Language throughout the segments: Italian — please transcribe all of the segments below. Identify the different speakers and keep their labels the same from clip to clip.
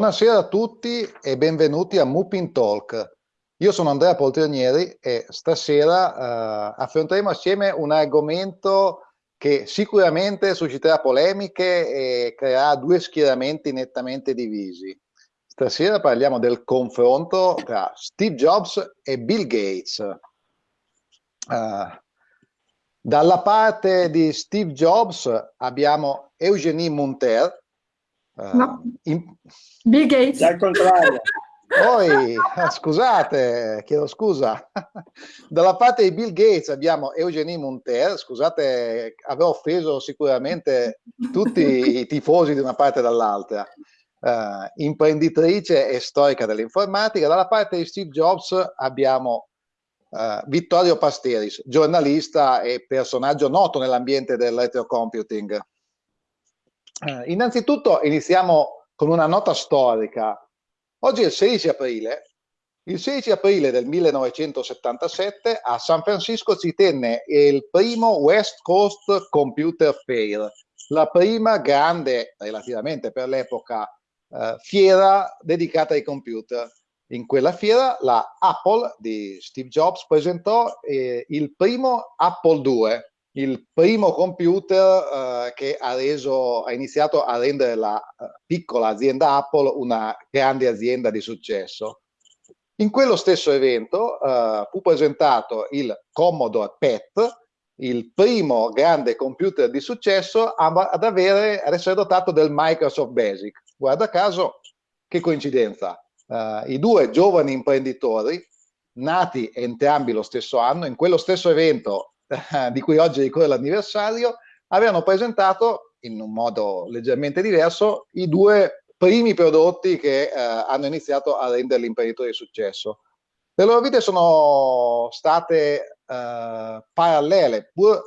Speaker 1: Buonasera a tutti e benvenuti a Mupin Talk. Io sono Andrea Poltronieri e stasera eh, affronteremo assieme un argomento che sicuramente susciterà polemiche e creerà due schieramenti nettamente divisi. Stasera parliamo del confronto tra Steve Jobs e Bill Gates. Uh, dalla parte di Steve Jobs abbiamo Eugenie Monter.
Speaker 2: Uh, no. in... Bill Gates.
Speaker 3: Al contrario.
Speaker 1: Poi, scusate, chiedo scusa, dalla parte di Bill Gates abbiamo Eugenie Monter, scusate, avevo offeso sicuramente tutti i tifosi di una parte e dall'altra, uh, imprenditrice e storica dell'informatica, dalla parte di Steve Jobs abbiamo uh, Vittorio Pasteris, giornalista e personaggio noto nell'ambiente del retrocomputing. Uh, innanzitutto iniziamo con una nota storica Oggi è il 16 aprile. Il 16 aprile del 1977 a San Francisco si tenne il primo West Coast Computer Fair, la prima grande, relativamente per l'epoca, eh, fiera dedicata ai computer. In quella fiera la Apple di Steve Jobs presentò eh, il primo Apple II, il primo computer eh, che ha, reso, ha, iniziato a rendere la uh, piccola azienda Apple una grande azienda di successo. In quello stesso evento uh, fu presentato il Commodore PET, il primo grande computer di successo ad, avere, ad essere dotato del Microsoft Basic. Guarda caso, che coincidenza, uh, i due giovani imprenditori, nati entrambi lo stesso anno, in quello stesso evento di cui oggi ricorre l'anniversario, avevano presentato in un modo leggermente diverso i due primi prodotti che eh, hanno iniziato a rendere l'imprenditore di successo. Le loro vite sono state eh, parallele, pur,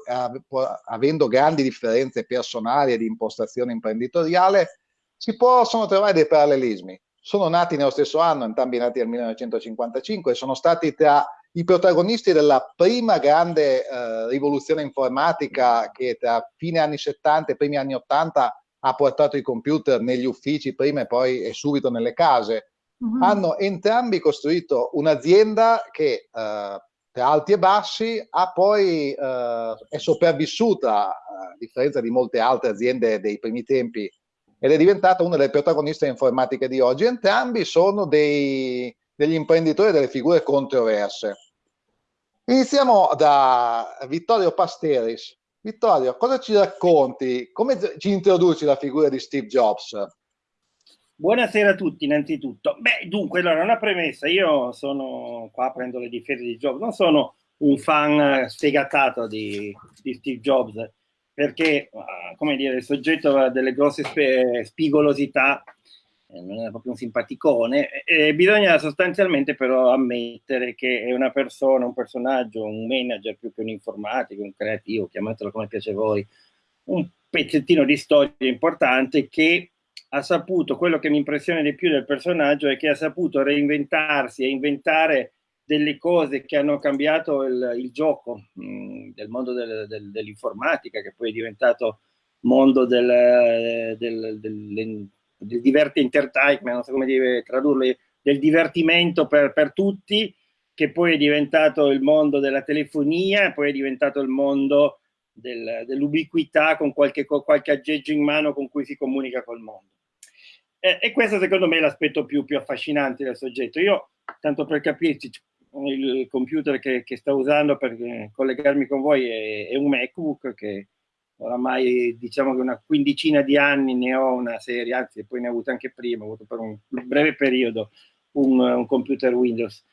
Speaker 1: pur, avendo grandi differenze personali e di impostazione imprenditoriale, si possono trovare dei parallelismi. Sono nati nello stesso anno, entrambi nati nel 1955, sono stati tra i protagonisti della prima grande eh, rivoluzione informatica che tra fine anni 70 e primi anni 80 ha portato i computer negli uffici prima e poi e subito nelle case, mm-hmm. -huh. hanno entrambi costruito un'azienda che eh, tra alti e bassi ha poi, eh, è sopravvissuta, a differenza di molte altre aziende dei primi tempi, ed è diventata una delle protagoniste informatiche di oggi. Entrambi sono dei, degli imprenditori delle figure controverse. Iniziamo da Vittorio Pasteris. Vittorio, cosa ci racconti? Come ci introduci la figura di Steve Jobs?
Speaker 3: Buonasera a tutti innanzitutto. Beh, dunque, allora una premessa, io sono qua, prendo le difese di Jobs, non sono un fan sfegatato di, di Steve Jobs, perché, ah, come dire, il soggetto delle grosse spigolosità non era proprio un simpaticone, e bisogna sostanzialmente però ammettere che è una persona, un personaggio, un manager più che un informatico, un creativo, chiamatelo come piace a voi, un pezzettino di storia importante che ha saputo, quello che mi impressiona di più del personaggio è che ha saputo reinventarsi e inventare delle cose che hanno cambiato il, il gioco mh, mm, del mondo del, del, dell'informatica, che poi è diventato mondo del, del, del del diverte entertainment, non so come dire, tradurlo, del divertimento per, per tutti, che poi è diventato il mondo della telefonia, poi è diventato il mondo del, dell'ubiquità con qualche, qualche, aggeggio in mano con cui si comunica col mondo. Eh, e questo secondo me è l'aspetto più, più, affascinante del soggetto. Io, tanto per capirci, il computer che, che sto usando per collegarmi con voi è, è un MacBook che oramai diciamo che una quindicina di anni ne ho una serie, anzi poi ne ho avuto anche prima, ho avuto per un breve periodo un, un computer Windows.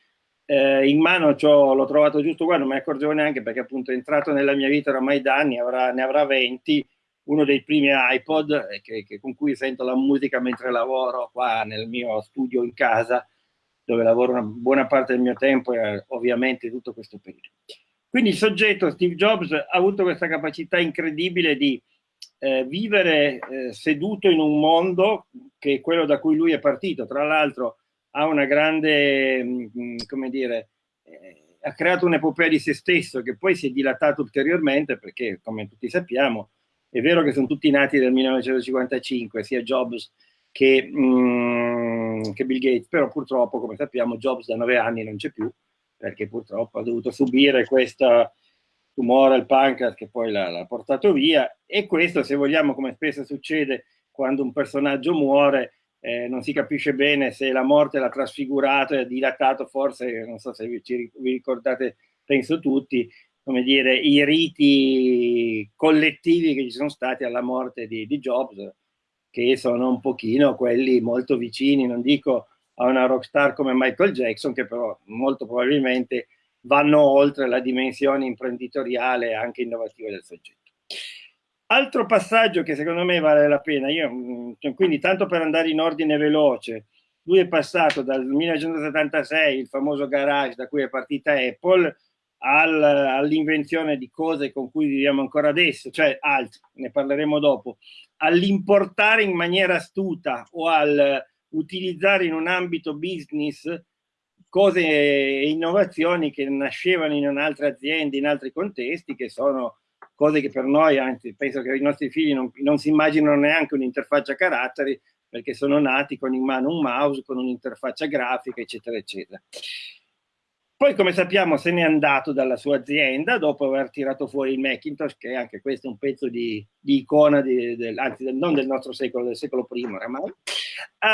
Speaker 3: Eh, in mano l'ho trovato giusto qua, non ne accorgevo neanche perché appunto è entrato nella mia vita oramai da anni, avrà, ne avrà 20, uno dei primi iPod eh, che, che, con cui sento la musica mentre lavoro qua nel mio studio in casa, dove lavoro una buona parte del mio tempo e ovviamente tutto questo periodo. Quindi il soggetto, Steve Jobs, ha avuto questa capacità incredibile di eh, vivere eh, seduto in un mondo che è quello da cui lui è partito. Tra l'altro ha una grande, mh, mm, come dire, eh, ha creato un'epopea di se stesso che poi si è dilatato ulteriormente perché, come tutti sappiamo, è vero che sono tutti nati nel 1955, sia Jobs che, mh, mm, che Bill Gates, però purtroppo, come sappiamo, Jobs da nove anni non c'è più, perché purtroppo ha dovuto subire questo tumore al pancreas che poi l'ha portato via, e questo, se vogliamo, come spesso succede quando un personaggio muore, eh, non si capisce bene se la morte l'ha trasfigurato e ha dilatato, forse, non so se vi, vi ricordate, penso tutti, come dire, i riti collettivi che ci sono stati alla morte di, di Jobs, che sono un pochino quelli molto vicini, non dico a una rockstar come Michael Jackson, che però molto probabilmente vanno oltre la dimensione imprenditoriale e anche innovativa del soggetto. Altro passaggio che secondo me vale la pena, io, mm, quindi tanto per andare in ordine veloce, lui è passato dal 1976, il famoso garage da cui è partita Apple, al, all'invenzione di cose con cui viviamo ancora adesso, cioè alt, ne parleremo dopo, all'importare in maniera astuta o al utilizzare in un ambito business cose e innovazioni che nascevano in altre aziende, in altri contesti, che sono cose che per noi, anzi penso che i nostri figli non, non si immaginano neanche un'interfaccia caratteri, perché sono nati con in mano un mouse, con un'interfaccia grafica, eccetera, eccetera. Poi, come sappiamo, se n'è andato dalla sua azienda dopo aver tirato fuori il Macintosh, che anche questo è un pezzo di, di icona, di, del, anzi del, non del nostro secolo, del secolo primo oramai,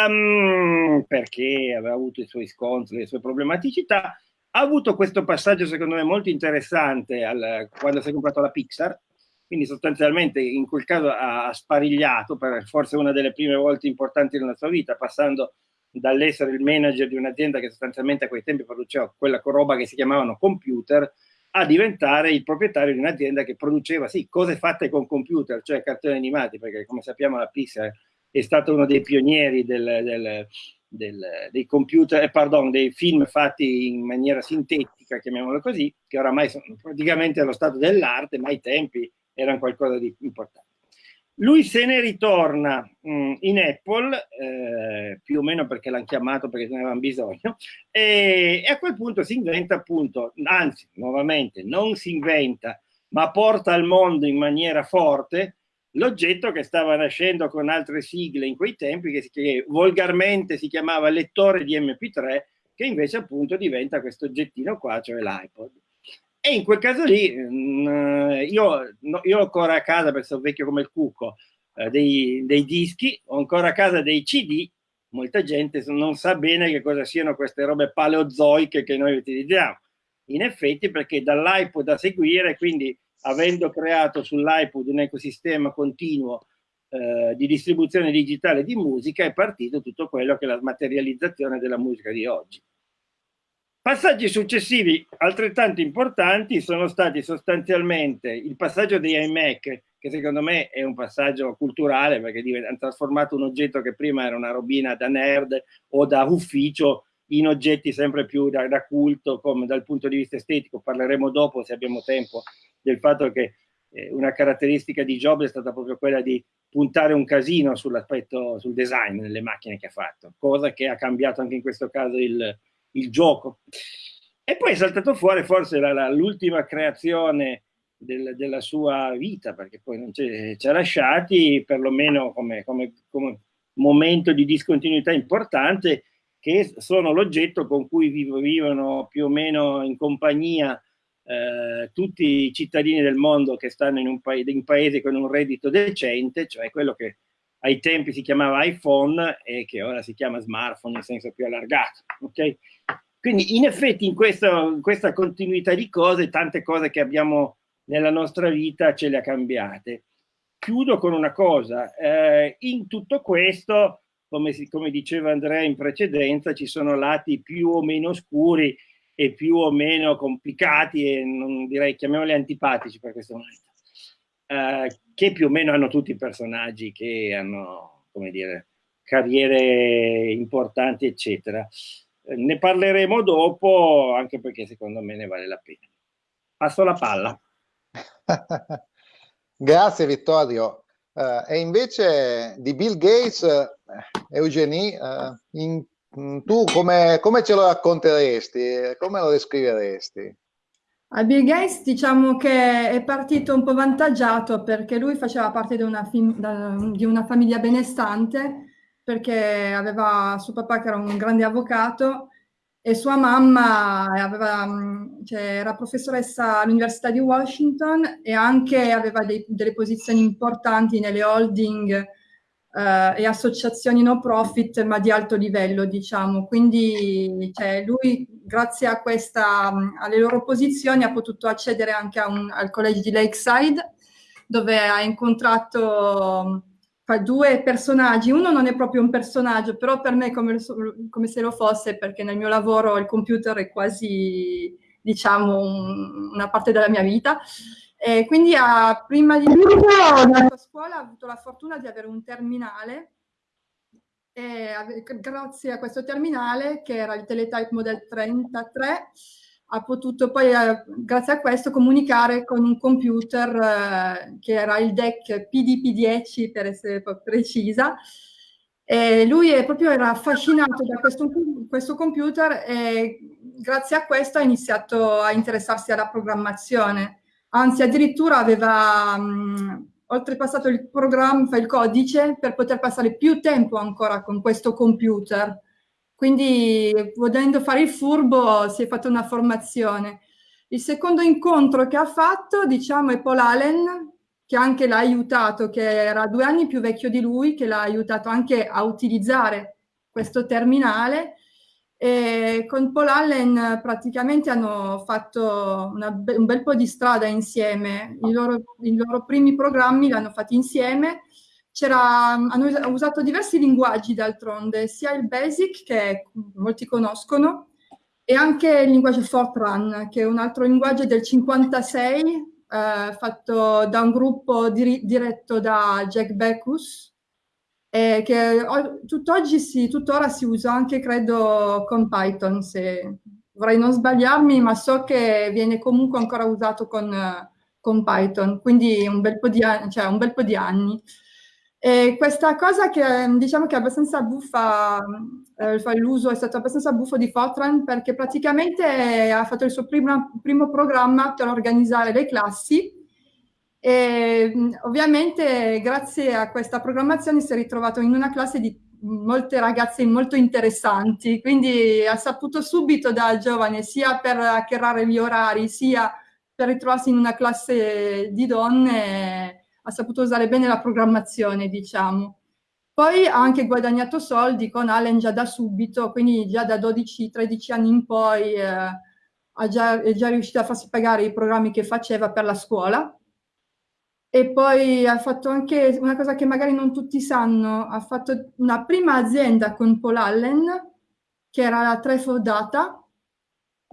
Speaker 3: um, perché aveva avuto i suoi scontri, le sue problematicità. Ha avuto questo passaggio, secondo me, molto interessante al, quando si è comprato la Pixar, quindi sostanzialmente in quel caso ha sparigliato per forse una delle prime volte importanti nella sua vita, passando dall'essere il manager di un'azienda che sostanzialmente a quei tempi produceva quella roba che si chiamavano computer, a diventare il proprietario di un'azienda che produceva, sì, cose fatte con computer, cioè cartoni animati, perché come sappiamo la Pixar è stato uno dei pionieri del, del, del, dei computer, eh, pardon, dei film fatti in maniera sintetica, chiamiamolo così, che oramai sono praticamente allo stato dell'arte, ma ai tempi erano qualcosa di importante. Lui se ne ritorna mh, mm, in Apple, eh, più o meno perché l'hanno chiamato perché ne avevano bisogno, e, e, a quel punto si inventa appunto, anzi, nuovamente, non si inventa, ma porta al mondo in maniera forte l'oggetto che stava nascendo con altre sigle in quei tempi, che, che volgarmente si chiamava lettore di MP3, che invece appunto diventa questo oggettino qua, cioè l'iPod. E in quel caso lì, mm, io, io ho ancora a casa, perché sono vecchio come il cucco, eh, dei, dei, dischi, ho ancora a casa dei CD, molta gente non sa bene che cosa siano queste robe paleozoiche che noi utilizziamo. In effetti perché dall'iPod da seguire, quindi avendo creato sull'iPod un ecosistema continuo eh, di distribuzione digitale di musica, è partito tutto quello che è la materializzazione della musica di oggi. Passaggi successivi altrettanto importanti sono stati sostanzialmente il passaggio degli iMac, che secondo me è un passaggio culturale perché hanno trasformato un oggetto che prima era una robina da nerd o da ufficio in oggetti sempre più da, da culto, come dal punto di vista estetico. Parleremo dopo, se abbiamo tempo, del fatto che eh, una caratteristica di Jobs è stata proprio quella di puntare un casino sull'aspetto, sul design nelle macchine che ha fatto, cosa che ha cambiato anche in questo caso il, il gioco. E poi è saltato fuori forse l'ultima creazione del, della sua vita, perché poi non ci ha lasciati, perlomeno come, come, come, momento di discontinuità importante, che sono l'oggetto con cui vivono più o meno in compagnia eh, tutti i cittadini del mondo che stanno in un, pa in paese con un reddito decente, cioè quello che ai tempi si chiamava iPhone e che ora si chiama smartphone in senso più allargato. Okay? Quindi in effetti in, questo, in questa continuità di cose, tante cose che abbiamo nella nostra vita ce le ha cambiate. Chiudo con una cosa, eh, in tutto questo, come, si, come diceva Andrea in precedenza, ci sono lati più o meno scuri e più o meno complicati e non direi chiamiamoli antipatici per questo momento eh, che più o meno hanno tutti i personaggi che hanno, come dire, carriere importanti, eccetera. Eh, ne parleremo dopo, anche perché secondo me ne vale la pena. Passo la palla.
Speaker 1: Grazie Vittorio. Uh, e invece di Bill Gates, Eugenie, uh, in, tu come, come, ce lo racconteresti? Come lo descriveresti?
Speaker 2: A Bill Gates diciamo che è partito un po' vantaggiato perché lui faceva parte di una, di una famiglia benestante perché aveva suo papà che era un grande avvocato e sua mamma aveva, mm, cioè, era professoressa all'Università di Washington e anche aveva dei, delle posizioni importanti nelle holding eh, e associazioni no profit, ma di alto livello, diciamo. Quindi cioè, lui, grazie a questa, mm, alle loro posizioni, ha potuto accedere anche un, al college di Lakeside, dove ha incontrato due personaggi, uno non è proprio un personaggio, però per me è come, come, se lo fosse, perché nel mio lavoro il computer è quasi, diciamo, un, una parte della mia vita. E quindi a, prima di andare a scuola ho avuto la fortuna di avere un terminale. E grazie a questo terminale, che era il Teletype Model 33, ha potuto poi, eh, grazie a questo, comunicare con un computer eh, che era il DEC PDP-10 per essere precisa. E lui proprio era affascinato da questo, questo, computer e grazie a questo ha iniziato a interessarsi alla programmazione. Anzi, addirittura aveva mh, oltrepassato il programma, il codice, per poter passare più tempo ancora con questo computer quindi, volendo fare il furbo, si è fatta una formazione. Il secondo incontro che ha fatto, diciamo, è Paul Allen, che anche l'ha aiutato, che era due anni più vecchio di lui, che l'ha aiutato anche a utilizzare questo terminale. E con Paul Allen praticamente hanno fatto be un bel po' di strada insieme. I loro, I loro primi programmi li hanno fatti insieme hanno usato diversi linguaggi d'altronde, sia il BASIC, che molti conoscono, e anche il linguaggio Fortran, che è un altro linguaggio del 56, eh, fatto da un gruppo dir diretto da Jack Beckus, eh, che tutt'oggi si, tuttora si usa anche, credo, con Python, se vorrei non sbagliarmi, ma so che viene comunque ancora usato con, con Python, quindi un bel po' di, cioè, un bel po di anni. E questa cosa che diciamo che è abbastanza buffa, eh, l'uso è stato abbastanza buffo di Fortran perché praticamente ha fatto il suo primo, primo programma per organizzare le classi. E ovviamente grazie a questa programmazione si è ritrovato in una classe di molte ragazze molto interessanti, quindi ha saputo subito da giovane sia per hackerare gli orari sia per ritrovarsi in una classe di donne ha saputo usare bene la programmazione, diciamo. Poi ha anche guadagnato soldi con Allen già da subito, quindi già da 12-13 anni in poi eh, già, è già riuscito a farsi pagare i programmi che faceva per la scuola. E poi ha fatto anche una cosa che magari non tutti sanno, ha fatto una prima azienda con Paul Allen, che era la Trefo Data,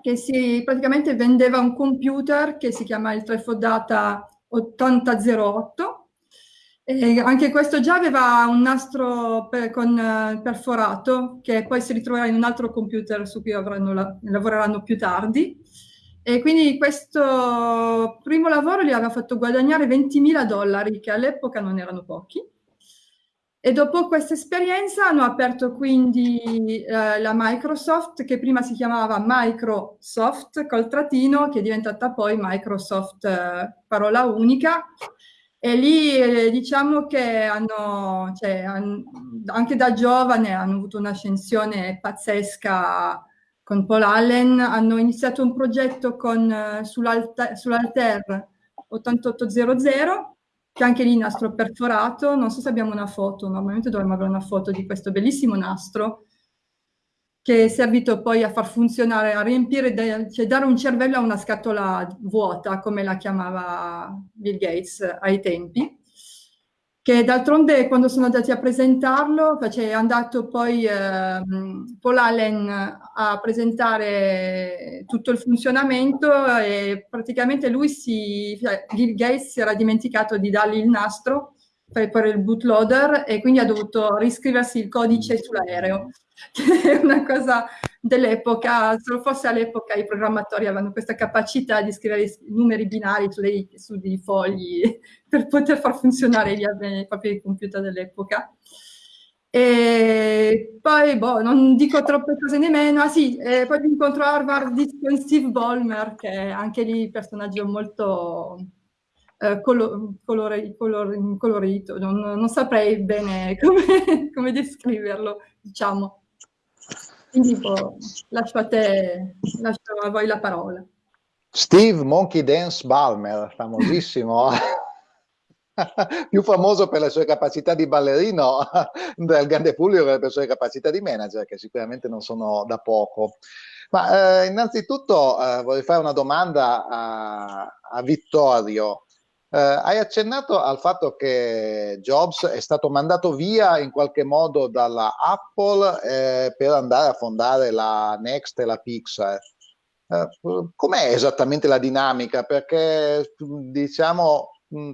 Speaker 2: che si praticamente vendeva un computer che si chiama il Trefo Data 8008. E anche questo già aveva un nastro per, con, uh, perforato che poi si ritroverà in un altro computer su cui la, lavoreranno più tardi. E quindi questo primo lavoro gli aveva fatto guadagnare 20.000 dollari, che all'epoca non erano pochi. E dopo questa esperienza hanno aperto quindi eh, la Microsoft, che prima si chiamava Microsoft col trattino, che è diventata poi Microsoft eh, parola unica. E lì eh, diciamo che hanno, cioè, han, anche da giovane hanno avuto un'ascensione pazzesca con Paul Allen, hanno iniziato un progetto eh, sull'Alter sull 8800 che anche lì nastro perforato, non so se abbiamo una foto, normalmente dovremmo avere una foto di questo bellissimo nastro che è servito poi a far funzionare, a riempire, cioè dare un cervello a una scatola vuota, come la chiamava Bill Gates ai tempi che d'altronde quando sono andati a presentarlo, cioè è andato poi eh, Paul Allen a presentare tutto il funzionamento e praticamente lui si, cioè Bill Gates si era dimenticato di dargli il nastro per, il bootloader e quindi ha dovuto riscriversi il codice sull'aereo, che è una cosa dell'epoca, se lo fosse all'epoca i programmatori avevano questa capacità di scrivere i numeri binari sulle, su dei fogli per poter far funzionare gli, i propri computer dell'epoca. E poi, boh, non dico troppe cose nemmeno. Ah sì, eh, poi incontro a Harvard con Steve Ballmer, che è anche lì un personaggio molto eh, colo colore, color colorito, non, non, saprei bene come, come descriverlo, diciamo. Quindi boh, lascio a te, lascio a voi la parola.
Speaker 1: Steve Monkey Dance Balmer, famosissimo, più famoso per le sue capacità di ballerino del grande pubblico che per le sue capacità di manager, che sicuramente non sono da poco. Ma eh, innanzitutto eh, vorrei fare una domanda a, a Vittorio. Eh, hai accennato al fatto che Jobs è stato mandato via in qualche modo dalla Apple eh, per andare a fondare la Next e la Pixar. Eh, com'è esattamente la dinamica? Perché diciamo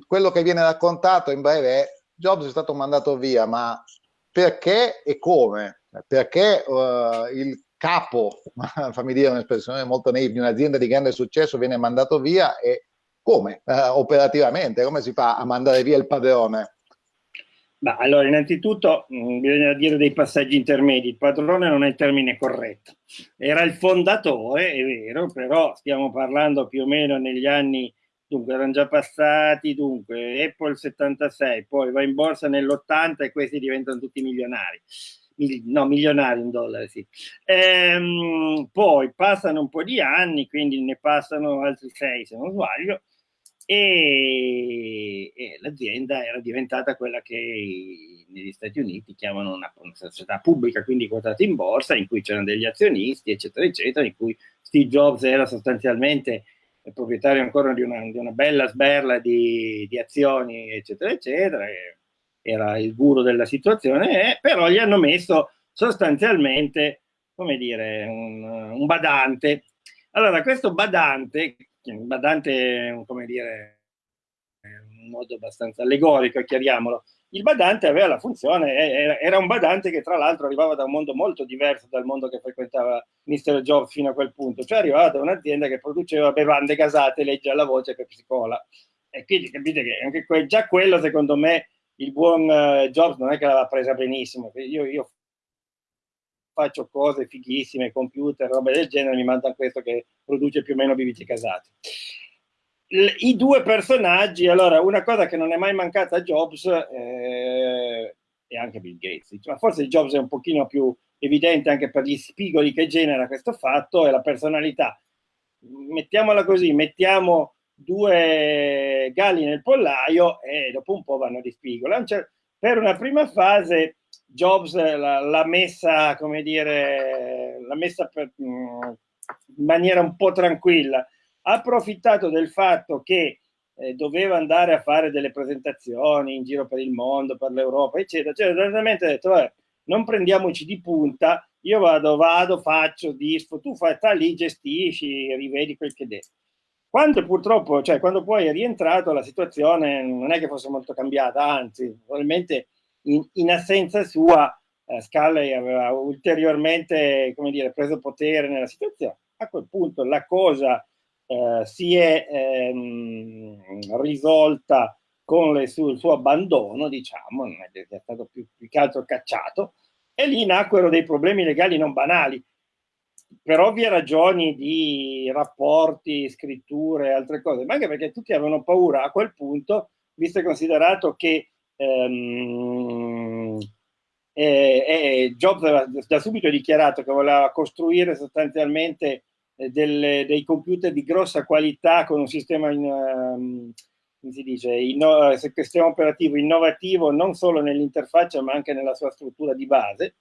Speaker 1: quello che viene raccontato in breve è Jobs è stato mandato via, ma perché e come? Perché uh, il capo, fammi dire un'espressione molto naive, di un'azienda di grande successo viene mandato via e come eh, operativamente, come si fa a mandare via il padrone?
Speaker 3: Ma allora, innanzitutto mh, mm, bisogna dire dei passaggi intermedi. Il padrone non è il termine corretto. Era il fondatore, è vero, però stiamo parlando più o meno negli anni, dunque erano già passati, dunque Apple 76, poi va in borsa nell'80 e questi diventano tutti milionari no, milionari in dollari, sì. Ehm, poi passano un po' di anni, quindi ne passano altri sei se non sbaglio, e, e l'azienda era diventata quella che negli Stati Uniti chiamano una, una società pubblica, quindi quotata in borsa, in cui c'erano degli azionisti, eccetera, eccetera, in cui Steve Jobs era sostanzialmente proprietario ancora di una, di una bella sberla di, di, azioni, eccetera, eccetera, era il guru della situazione, eh, però gli hanno messo sostanzialmente, come dire, un, un badante. Allora, questo badante, badante, come dire, in modo abbastanza allegorico, chiariamolo, il badante aveva la funzione, era un badante che tra l'altro arrivava da un mondo molto diverso dal mondo che frequentava Mr. Jobs fino a quel punto, cioè arrivava da un'azienda che produceva bevande gasate, legge alla voce Pepsi Cola. E quindi capite che anche que già quello secondo me il buon uh, Jobs non è che l'aveva presa benissimo, io, io, faccio cose fighissime, computer, robe del genere, mi mandano questo che produce più o meno bibite casate. I due personaggi, allora, una cosa che non è mai mancata a Jobs eh, e anche Bill Gates, ma forse Jobs è un pochino più evidente anche per gli spigoli che genera questo fatto, è la personalità. Mettiamola così, mettiamo due galli nel pollaio e dopo un po' vanno di spigola. Per una prima fase Jobs l'ha messa, come dire, l'ha messa per, mm, in maniera un po' tranquilla. Ha approfittato del fatto che eh, doveva andare a fare delle presentazioni in giro per il mondo, per l'Europa, eccetera. Cioè, veramente ha detto, non prendiamoci di punta, io vado, vado, faccio, disfo, tu fai, sta lì, gestisci, rivedi quel che devi. Quando purtroppo, cioè quando poi è rientrato, la situazione non è che fosse molto cambiata, anzi, probabilmente in, in assenza sua, eh, Scully aveva ulteriormente, come dire, preso potere nella situazione. A quel punto la cosa eh, si è ehm, risolta con le, su, il suo abbandono, diciamo, non è, è stato più, più che altro cacciato, e lì nacquero dei problemi legali non banali per ovvie ragioni di rapporti, scritture e altre cose, ma anche perché tutti avevano paura a quel punto, visto e considerato che ehm, eh, eh, Jobs aveva da subito dichiarato che voleva costruire sostanzialmente eh, delle, dei computer di grossa qualità con un sistema in, um, si dice, inno, sistema operativo innovativo non solo nell'interfaccia ma anche nella sua struttura di base.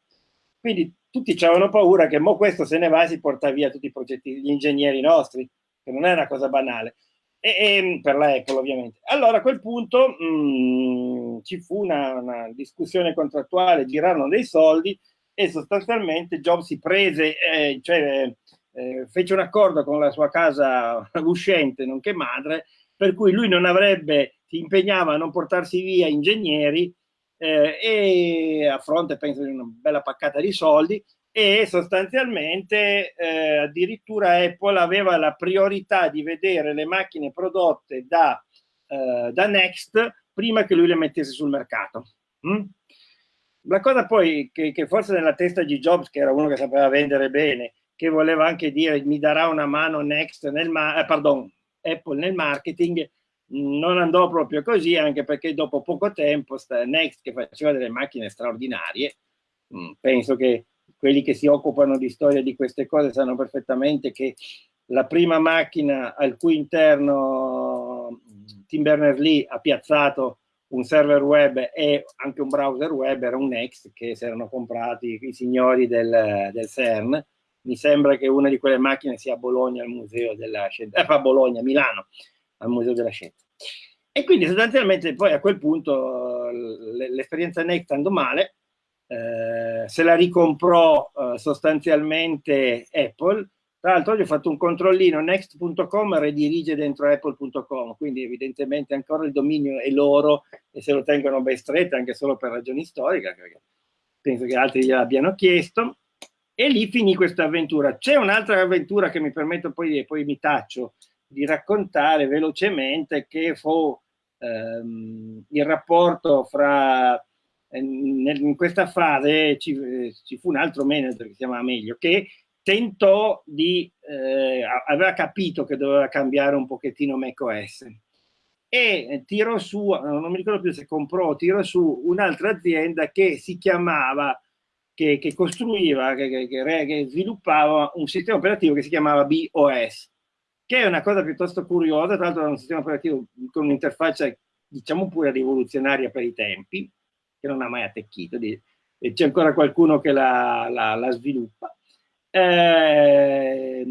Speaker 3: Quindi tutti avevano paura che mo questo se ne va e si porta via tutti i progetti, gli ingegneri nostri, che non è una cosa banale, e, e per la Apple ovviamente. Allora a quel punto mh, mm, ci fu una, una, discussione contrattuale, girarono dei soldi e sostanzialmente Jobs si prese, eh, cioè eh, fece un accordo con la sua casa uscente, nonché madre, per cui lui non avrebbe, si impegnava a non portarsi via ingegneri eh, e a fronte penso di una bella paccata di soldi e sostanzialmente eh, addirittura Apple aveva la priorità di vedere le macchine prodotte da, eh, da Next prima che lui le mettesse sul mercato. Mm? La cosa poi che, che, forse nella testa di Jobs, che era uno che sapeva vendere bene, che voleva anche dire mi darà una mano Next nel ma eh, pardon, Apple nel marketing, non andò proprio così, anche perché dopo poco tempo Next, che faceva delle macchine straordinarie, mm, penso che quelli che si occupano di storia di queste cose sanno perfettamente che la prima macchina al cui interno mm, Tim Berners-Lee ha piazzato un server web e anche un browser web era un Next che si erano comprati i signori del, del CERN. Mi sembra che una di quelle macchine sia a Bologna al Museo della Scienza, eh, a Bologna, Milano, al Museo della Scienza. E quindi sostanzialmente poi a quel punto l'esperienza Next andò male, eh, se la ricomprò eh, sostanzialmente Apple, tra l'altro oggi ho fatto un controllino, next.com redirige dentro apple.com, quindi evidentemente ancora il dominio è loro e se lo tengono ben stretto anche solo per ragioni storiche, perché penso che altri gliel'abbiano chiesto. E lì finì questa avventura. C'è un'altra avventura che mi permetto poi, poi mi taccio, di raccontare velocemente che fu ehm, il rapporto fra in questa fase ci, ci, fu un altro manager che si chiamava Meglio che tentò di eh, aveva capito che doveva cambiare un pochettino macOS. E tirò su non mi ricordo più se comprò tirò su un'altra azienda che si chiamava che, che costruiva che, che, che sviluppava un sistema operativo che si chiamava BOS che è una cosa piuttosto curiosa, tra l'altro è un sistema operativo con un'interfaccia diciamo pure rivoluzionaria per i tempi, che non ha mai attecchito, c'è ancora qualcuno che la, la, la sviluppa. Eh,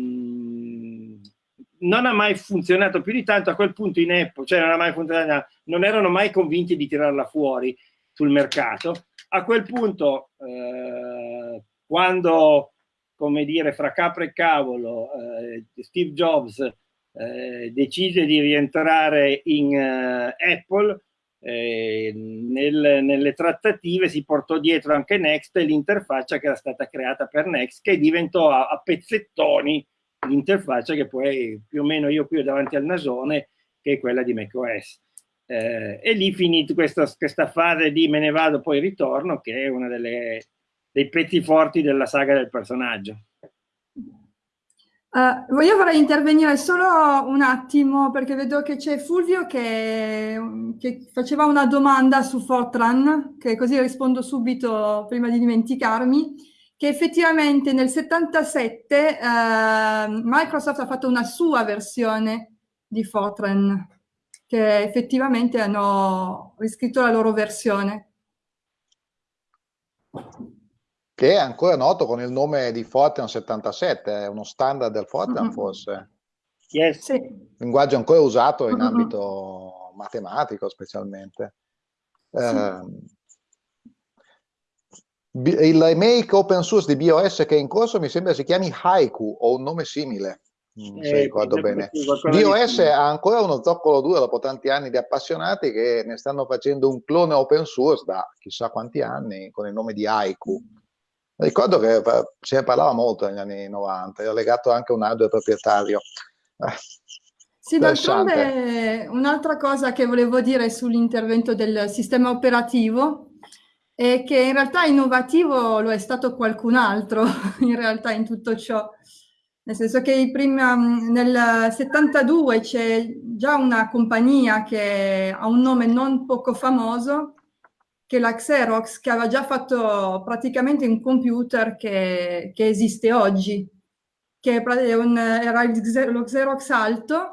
Speaker 3: non ha mai funzionato più di tanto, a quel punto in Apple, cioè non, non erano mai convinti di tirarla fuori sul mercato. A quel punto, eh, quando come dire, fra capra e cavolo, eh, Steve Jobs eh, decise di rientrare in uh, Apple, eh, nel, nelle trattative si portò dietro anche Next e l'interfaccia che era stata creata per Next, che diventò a, a pezzettoni l'interfaccia che poi più o meno io qui ho davanti al nasone, che è quella di macOS. Eh, e lì finì questa, questa fase di me ne vado poi ritorno, che è delle dei pezzi forti della saga del personaggio.
Speaker 2: Uh, io vorrei intervenire solo un attimo perché vedo che c'è Fulvio che, che, faceva una domanda su Fortran, che così rispondo subito prima di dimenticarmi, che effettivamente nel 77 uh, eh, Microsoft ha fatto una sua versione di Fortran, che effettivamente hanno riscritto la loro versione
Speaker 1: che è ancora noto con il nome di Fortran 77, è uno standard del Fortran mm -hmm. forse.
Speaker 3: Yes. Sì.
Speaker 1: Linguaggio ancora usato in mm -hmm. ambito matematico specialmente. Sì. Eh, il remake open source di BOS che è in corso mi sembra si chiami Haiku o un nome simile, non eh, ricordo bene. BOS ha ancora uno zoccolo duro dopo tanti anni di appassionati che ne stanno facendo un clone open source da chissà quanti anni con il nome di Haiku. Ricordo che se ne parlava molto negli anni 90, era legato anche a un hardware proprietario.
Speaker 2: Eh, sì, d'altronde un'altra cosa che volevo dire sull'intervento del sistema operativo è che in realtà innovativo lo è stato qualcun altro, in realtà in tutto ciò. Nel senso che prima, nel 72 c'è già una compagnia che ha un nome non poco famoso, che la Xerox, che aveva già fatto praticamente un computer che, che esiste oggi, che un, era lo Xerox Alto,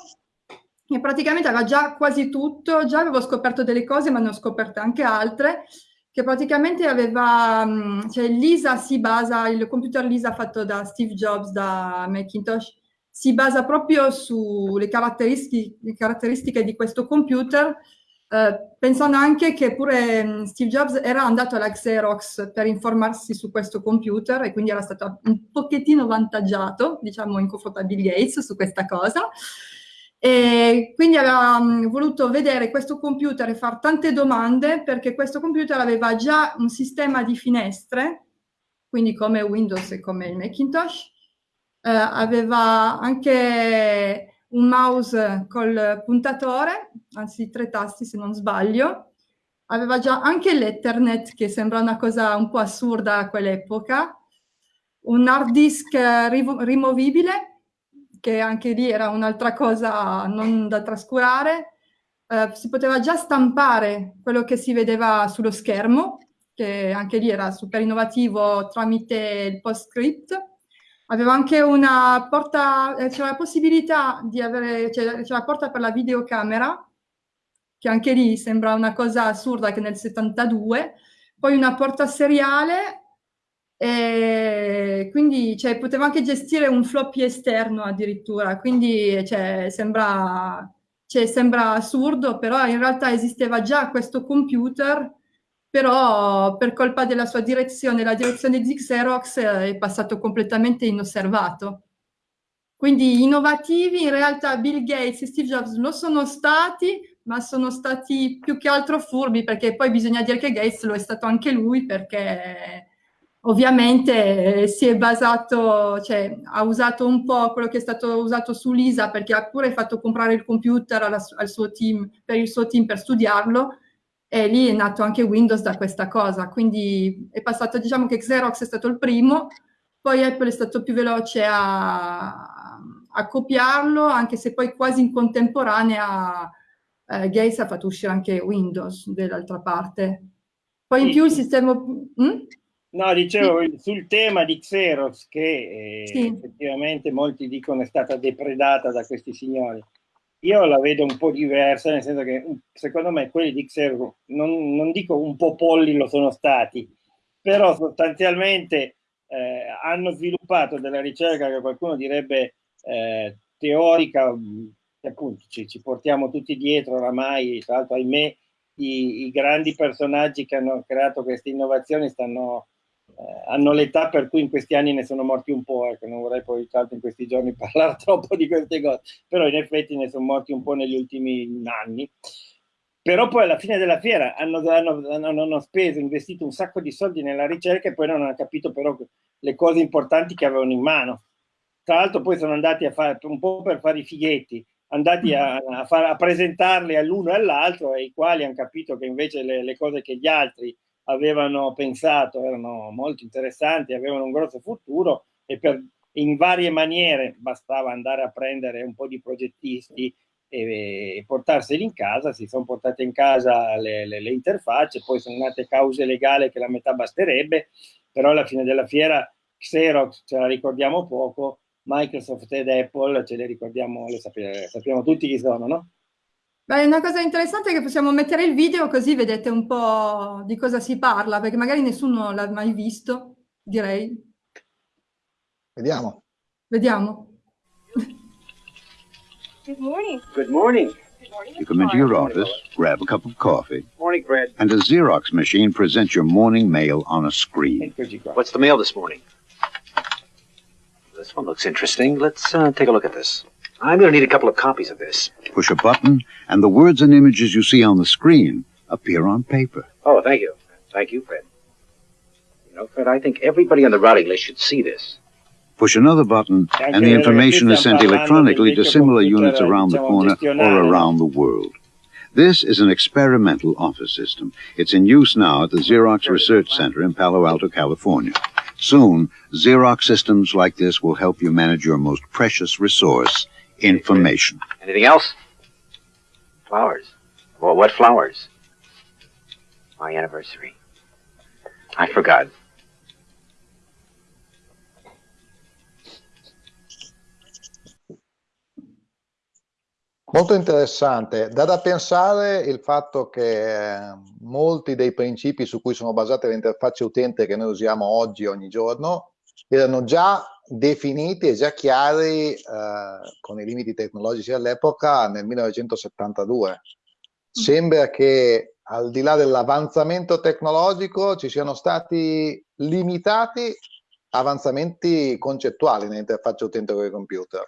Speaker 2: e praticamente aveva già quasi tutto, già avevo scoperto delle cose, ma ne ho scoperte anche altre, che praticamente aveva, cioè Lisa si basa, il computer Lisa fatto da Steve Jobs, da Macintosh, si basa proprio sulle caratteristiche, caratteristiche di questo computer, eh, pensando anche che pure mm, Steve Jobs era andato alla Xerox per informarsi su questo computer e quindi era stato un pochettino vantaggiato, diciamo, in confronto a Bill Gates su questa cosa. E quindi aveva um, voluto vedere questo computer e fare tante domande perché questo computer aveva già un sistema di finestre, quindi come Windows e come il Macintosh, eh, aveva anche un mouse col puntatore, anzi tre tasti se non sbaglio, aveva già anche l'Ethernet che sembra una cosa un po' assurda a quell'epoca, un hard disk rimovibile che anche lì era un'altra cosa non da trascurare, eh, si poteva già stampare quello che si vedeva sullo schermo, che anche lì era super innovativo tramite il PostScript. Aveva anche una porta, eh, c'era la possibilità di avere, c'era la porta per la videocamera, che anche lì sembra una cosa assurda che nel 72, poi una porta seriale e quindi cioè, poteva anche gestire un floppy esterno addirittura, quindi cioè, sembra, cioè, sembra assurdo, però in realtà esisteva già questo computer, però per colpa della sua direzione, la direzione di Xerox è passato completamente inosservato. Quindi innovativi in realtà Bill Gates e Steve Jobs lo sono stati, ma sono stati più che altro furbi, perché poi bisogna dire che Gates lo è stato anche lui, perché ovviamente eh, si è basato, cioè ha usato un po' quello che è stato usato su Lisa, perché ha pure fatto comprare il computer alla, al suo team, per il suo team per studiarlo, e lì è nato anche Windows da questa cosa, quindi è passato, diciamo che Xerox è stato il primo, poi Apple è stato più veloce a, a copiarlo, anche se poi quasi in contemporanea eh, Gates ha fatto uscire anche Windows dall'altra parte. Poi in più il sistema...
Speaker 3: Mm? No, dicevo sì. sul tema di Xerox, che eh, sì. effettivamente molti dicono è stata depredata da questi signori. Io la vedo un po' diversa, nel senso che secondo me quelli di Xerox, non, non dico un po' polli lo sono stati, però sostanzialmente eh, hanno sviluppato della ricerca che qualcuno direbbe eh, teorica, che appunto ci, ci, portiamo tutti dietro oramai, tra l'altro ahimè i, i grandi personaggi che hanno creato queste innovazioni stanno eh, hanno l'età per cui in questi anni ne sono morti un po', ecco, non vorrei poi tanto in questi giorni parlare troppo di queste cose, però in effetti ne sono morti un po' negli ultimi anni. Però poi alla fine della fiera hanno, hanno, hanno, hanno speso, investito un sacco di soldi nella ricerca e poi non hanno capito però le cose importanti che avevano in mano. Tra l'altro poi sono andati a fare un po' per fare i fighetti, andati a, a, far, a presentarli all'uno e all'altro, e i quali hanno capito che invece le, le cose che gli altri avevano pensato erano molto interessanti, avevano un grosso futuro e per, in varie maniere bastava andare a prendere un po' di progettisti e, e portarseli in casa, si sono portate in casa le, le, le, interfacce, poi sono nate cause legali che la metà basterebbe, però alla fine della fiera Xerox ce la ricordiamo poco, Microsoft ed Apple ce le ricordiamo, le sappiamo, sappiamo tutti chi sono, no?
Speaker 2: Beh, una cosa interessante è che possiamo mettere il video così vedete un po' di cosa si parla, perché magari nessuno l'ha mai visto, direi.
Speaker 1: Vediamo.
Speaker 2: Vediamo.
Speaker 4: Good morning.
Speaker 5: Good morning.
Speaker 4: You come into your office, grab a cup of coffee,
Speaker 5: morning, Fred.
Speaker 4: and a Xerox machine presents your morning mail on a screen.
Speaker 5: What's the mail this morning? This one looks interesting. Let's uh, take a look at this. I'm going to need a couple of copies of this.
Speaker 4: Push a button, and the words and images you see on the screen appear on paper.
Speaker 5: Oh, thank you. Thank you, Fred. You know, Fred, I think everybody on the routing list should see this.
Speaker 4: Push another button, and the information is sent electronically to similar units around the corner or around the world. This is an experimental office system. It's in use now at the Xerox Research Center in Palo Alto, California. Soon, Xerox systems like this will help you manage your most precious resource, information.
Speaker 5: Anything else? Flowers. Well, what flowers? My anniversary. I forgot.
Speaker 1: Molto interessante. Da da pensare il fatto che eh, molti dei principi su cui sono basate le interfacce utente che noi usiamo oggi ogni giorno erano già definiti e già chiari eh, con i limiti tecnologici all'epoca nel 1972. Sembra che al di là dell'avanzamento tecnologico ci siano stati limitati avanzamenti concettuali nell'interfaccia utente con i computer.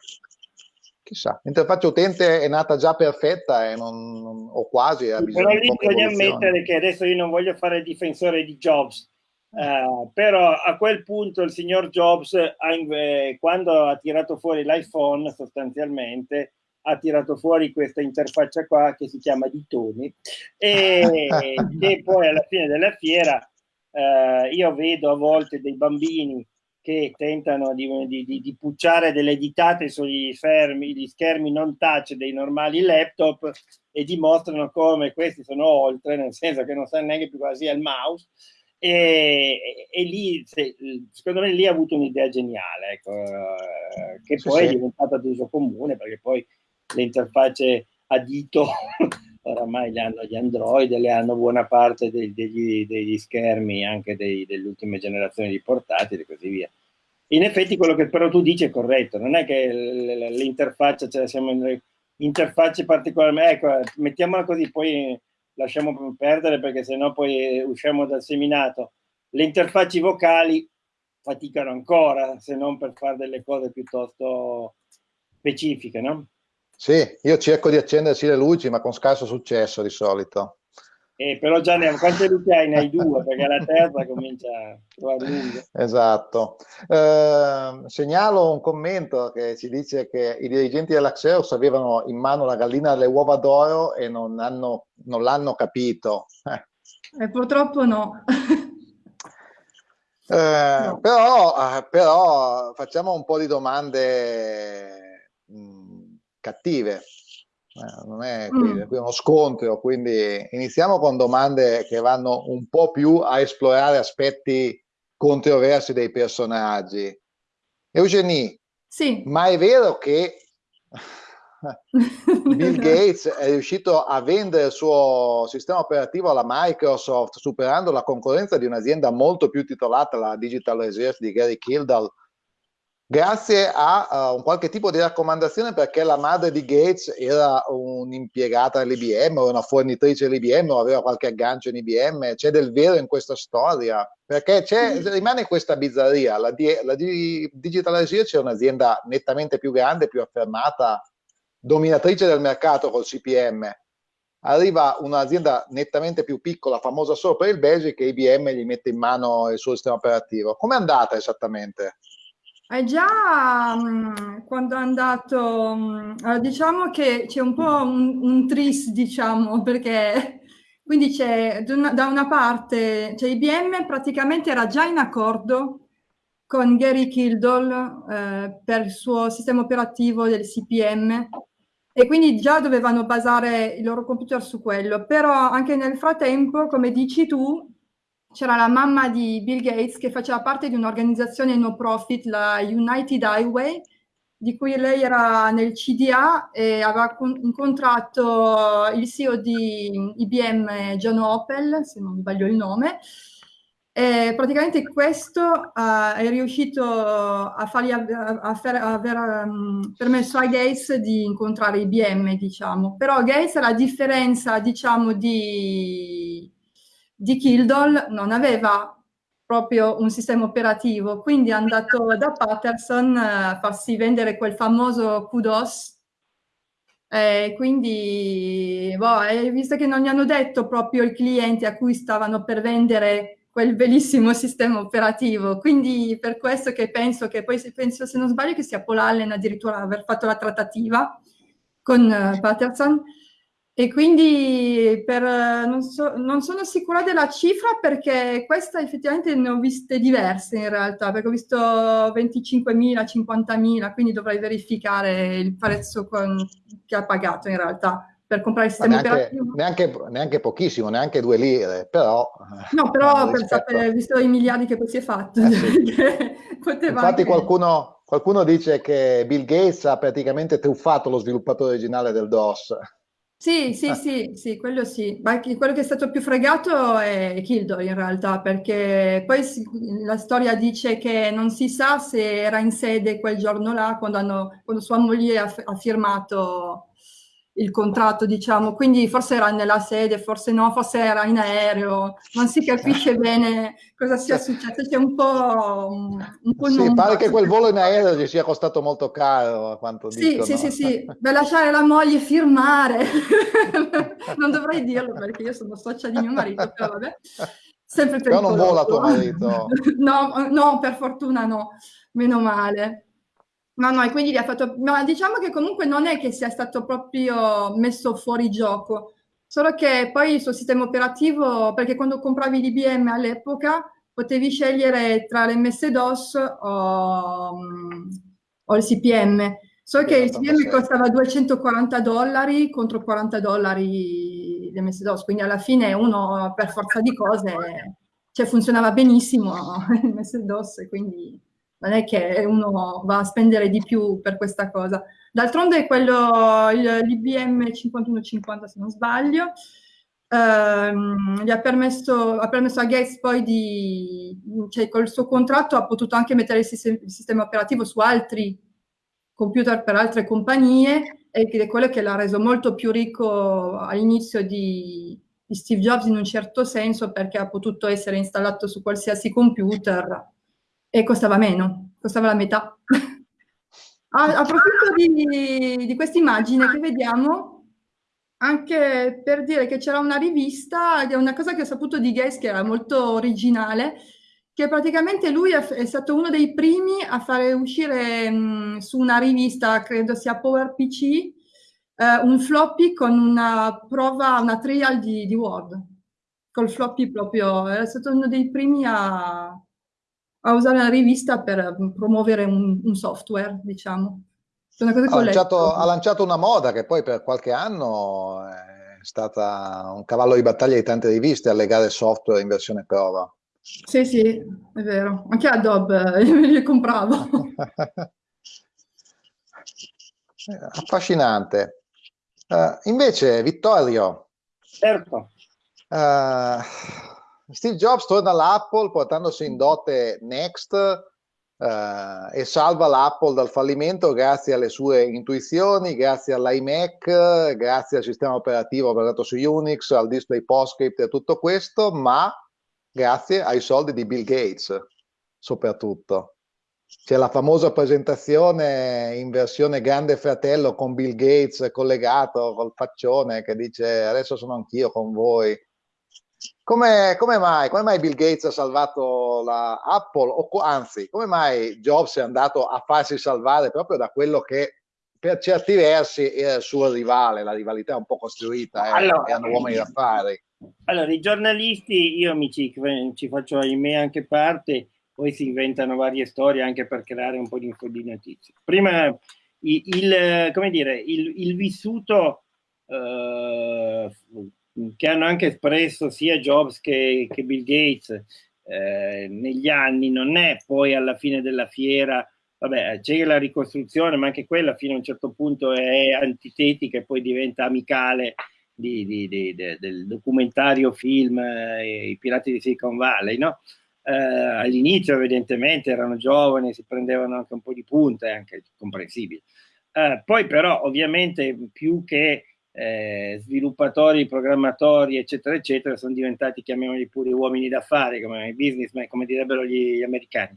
Speaker 1: Chissà, l'interfaccia utente è nata già perfetta e non, non, o quasi ha bisogno
Speaker 3: Però lì bisogna ammettere che adesso io non voglio fare il difensore di Jobs, Uh, però a quel punto il signor Jobs, eh, quando ha tirato fuori l'iPhone, sostanzialmente ha tirato fuori questa interfaccia qua che si chiama Ditoni e che poi alla fine della fiera uh, io vedo a volte dei bambini che tentano di, di, di, pucciare delle ditate sugli schermi, gli schermi non touch dei normali laptop e dimostrano come questi sono oltre, nel senso che non sanno neanche più cosa sia il mouse. E, e, lì, se, secondo me, lì ha avuto un'idea geniale, ecco, eh, che sì, poi sì. è diventata d'uso comune perché poi le interfacce a dito oramai le hanno gli Android, le hanno buona parte dei, degli, degli, schermi anche dei, delle ultime generazioni di portatili e così via. In effetti quello che però tu dici è corretto, non è che l'interfaccia, cioè siamo in interfacce particolarmente, ecco, mettiamola così, poi lasciamo perdere perché sennò poi usciamo dal seminato. Le interfacce vocali faticano ancora, se non per fare delle cose piuttosto specifiche, no?
Speaker 1: Sì, io cerco di accendersi le luci, ma con scarso successo di solito.
Speaker 3: Eh, però già ne quante luci hai? Ne hai due, perché la terza comincia a trovare lungo.
Speaker 1: Esatto. Eh, segnalo un commento che ci dice che i dirigenti dell'Axeus avevano in mano la gallina delle uova d'oro e non, non l'hanno capito.
Speaker 2: Eh. E purtroppo no.
Speaker 1: Eh, no. Però, eh, però facciamo un po' di domande mh, cattive. Eh, non è qui, mm. qui uno scontro, quindi iniziamo con domande che vanno un po' più a esplorare aspetti controversi dei personaggi. Eugenie,
Speaker 2: sì.
Speaker 1: ma è vero che Bill Gates è riuscito a vendere il suo sistema operativo alla Microsoft superando la concorrenza di un'azienda molto più titolata, la Digital Research di Gary Kildall, grazie a uh, un qualche tipo di raccomandazione perché la madre di Gates era un'impiegata dell'IBM o una fornitrice dell'IBM o aveva qualche aggancio in IBM, c'è del vero in questa storia, perché rimane questa bizzarria, la, di, la di Digital Research è un'azienda nettamente più grande, più affermata, dominatrice del mercato col CPM, arriva un'azienda nettamente più piccola, famosa solo per il Basic, e IBM gli mette in mano il suo sistema operativo. Come è andata esattamente?
Speaker 2: È già quando è andato, mh, diciamo che c'è un po' un, un tris, diciamo, perché quindi c'è da una parte, cioè IBM praticamente era già in accordo con Gary Kildall eh, per il suo sistema operativo del CPM e quindi già dovevano basare i loro computer su quello, però anche nel frattempo, come dici tu, c'era la mamma di Bill Gates che faceva parte di un'organizzazione no profit, la United Highway, di cui lei era nel CDA e aveva incontrato il CEO di IBM, John Opel, se non sbaglio il nome, e praticamente questo uh, è riuscito a fargli a, aver um, permesso a Gates di incontrare IBM, diciamo. Però Gates, a differenza, diciamo, di di Kildall non aveva proprio un sistema operativo, quindi è andato da Patterson a farsi vendere quel famoso Kudos, eh, quindi, boh, eh, visto che non gli hanno detto proprio i clienti a cui stavano per vendere quel bellissimo sistema operativo, quindi per questo che penso che poi, penso, se non sbaglio, che sia Paul Allen addirittura aver fatto la trattativa con uh, Patterson, e quindi per, non, so, non, sono sicura della cifra perché questa effettivamente ne ho viste diverse in realtà, perché ho visto 25.000, 50.000, quindi dovrei verificare il prezzo con, che ha pagato in realtà per comprare il sistema
Speaker 1: neanche, operativo. Neanche, neanche, pochissimo, neanche due lire, però...
Speaker 2: No, però per sapere, visto i miliardi che poi si è fatto. Eh sì.
Speaker 1: Infatti anche... qualcuno, qualcuno dice che Bill Gates ha praticamente truffato lo sviluppatore originale del DOS.
Speaker 2: Sì, sì, sì, sì, quello sì. Ma quello che è stato più fregato è Kildor in realtà, perché poi si- la storia dice che non si sa se era in sede quel giorno là, quando, hanno- quando sua moglie ha, ha firmato il contratto, diciamo, quindi forse era nella sede, forse no, forse era in aereo, non si capisce bene cosa sia successo, c'è un po'... Un po
Speaker 1: sì, pare che quel volo in aereo gli sia costato molto caro, a quanto
Speaker 2: sì,
Speaker 1: dicono.
Speaker 2: Sì, sì, sì, per lasciare la moglie firmare, non dovrei dirlo perché io sono socia di mio marito, però vabbè. Sempre
Speaker 1: però non vola tuo marito.
Speaker 2: no, no, per fortuna no, meno male. No, no, e quindi gli ha fatto... Ma diciamo che comunque non è che sia stato proprio messo fuori gioco, solo che poi il suo sistema operativo, perché quando compravi l'IBM all'epoca, potevi scegliere tra l'MS-DOS o, mm, o il CPM. So che il CPM costava 240 dollari contro 40 dollari l'MS-DOS, quindi alla fine uno per forza di cose cioè, funzionava benissimo l'MS-DOS, quindi non è che uno va a spendere di più per questa cosa. D'altronde quello, l'IBM 5150 se non sbaglio, ehm, gli ha permesso, ha permesso, a Gates poi di, cioè col suo contratto ha potuto anche mettere il sistema, il sistema operativo su altri computer per altre compagnie ed è quello che l'ha reso molto più ricco all'inizio di, di Steve Jobs in un certo senso perché ha potuto essere installato su qualsiasi computer e costava meno, costava la metà. a, approfitto di, di questa immagine che vediamo anche per dire che c'era una rivista, una cosa che ho saputo di Gates che era molto originale, che praticamente lui è, stato uno dei primi a fare uscire mh, su una rivista, credo sia PowerPC, eh, un floppy con una prova, una trial di, di Word, col floppy proprio, è stato uno dei primi a, a usare la rivista per promuovere un, un software, diciamo.
Speaker 1: Ha lanciato, ha lanciato, una moda che poi per qualche anno è stata un cavallo di battaglia di tante riviste allegare software in versione prova.
Speaker 2: Sì, sì, è vero. Anche Adobe io me li compravo.
Speaker 1: Affascinante. Uh, invece, Vittorio.
Speaker 3: Certo.
Speaker 1: Uh, Steve Jobs torna all'Apple portandosi in dote Next uh, e salva l'Apple dal fallimento grazie alle sue intuizioni, grazie all'iMac, grazie al sistema operativo basato su Unix, al display PostScript e tutto questo, ma grazie ai soldi di Bill Gates soprattutto. C'è la famosa presentazione in versione Grande Fratello con Bill Gates collegato col faccione che dice adesso sono anch'io con voi come, come, mai, come, mai, Bill Gates ha salvato la Apple, o anzi, come mai Jobs è andato a farsi salvare proprio da quello che per certi versi era il suo rivale, la rivalità è un po' costruita, eh, allora, erano uomini d'affari.
Speaker 3: Allora, i giornalisti, io mi ci, ci faccio ahimè anche parte, poi si inventano varie storie anche per creare un po' di, di notizie. Prima, il, il, come dire, il, il vissuto eh, che hanno anche espresso sia Jobs che, che Bill Gates eh, negli anni, non è poi alla fine della fiera, vabbè c'è la ricostruzione, ma anche quella fino a un certo punto è antitetica e poi diventa amicale di, di, di, del documentario film eh, I pirati di Silicon Valley, no? Eh, all'inizio evidentemente erano giovani, si prendevano anche un po' di punta, è anche comprensibile. Eh, poi però ovviamente più che eh, sviluppatori, programmatori, eccetera, eccetera, sono diventati, chiamiamoli pure uomini d'affari, come businessmen, come direbbero gli, gli americani.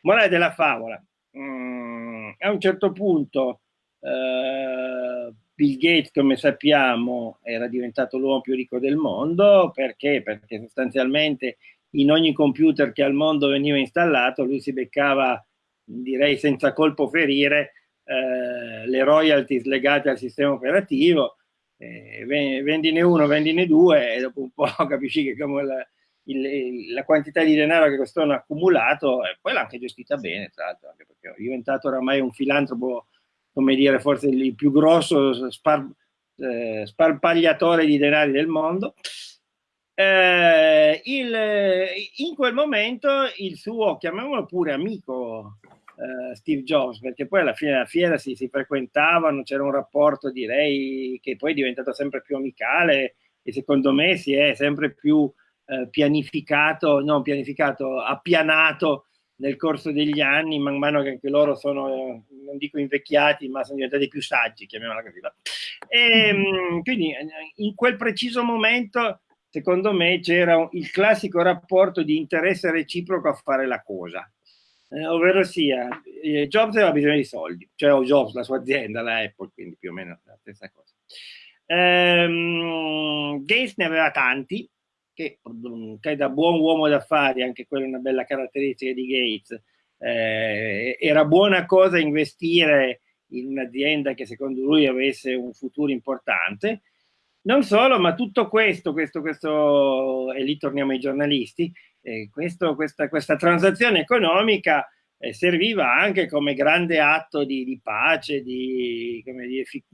Speaker 3: Morale della favola. Mm, a un certo punto eh, Bill Gates, come sappiamo, era diventato l'uomo più ricco del mondo, perché? Perché sostanzialmente in ogni computer che al mondo veniva installato lui si beccava, direi senza colpo ferire, eh, le royalties legate al sistema operativo eh, vendine uno, vendine due e dopo un po' capisci che come la, il, la quantità di denaro che questo hanno accumulato e poi l'ha anche gestita bene, tra l'altro, anche perché è diventato oramai un filantropo, come dire, forse il più grosso spar, eh, sparpagliatore di denari del mondo. Eh, il, in quel momento il suo, chiamiamolo pure amico, uh, Steve Jobs, perché poi alla fine della fiera si, si frequentavano, c'era un rapporto direi che poi è diventato sempre più amicale e secondo me si è sempre più uh, pianificato, non pianificato, appianato nel corso degli anni, man mano che anche loro sono, eh, non dico invecchiati, ma sono diventati più saggi, chiamiamola così. E, ehm, quindi in quel preciso momento, secondo me, c'era il classico rapporto di interesse reciproco a fare la cosa eh, ovvero sia eh, Jobs aveva bisogno di soldi, cioè o Jobs, la sua azienda, la Apple, quindi più o meno la stessa cosa. Ehm, Gates ne aveva tanti, che, che, da buon uomo d'affari, anche quella è una bella caratteristica di Gates, eh, era buona cosa investire in un'azienda che secondo lui avesse un futuro importante, Non solo, ma tutto questo, questo, questo e lì torniamo ai giornalisti, eh, questo, questa, questa transazione economica eh, serviva anche come grande atto di, di pace, di,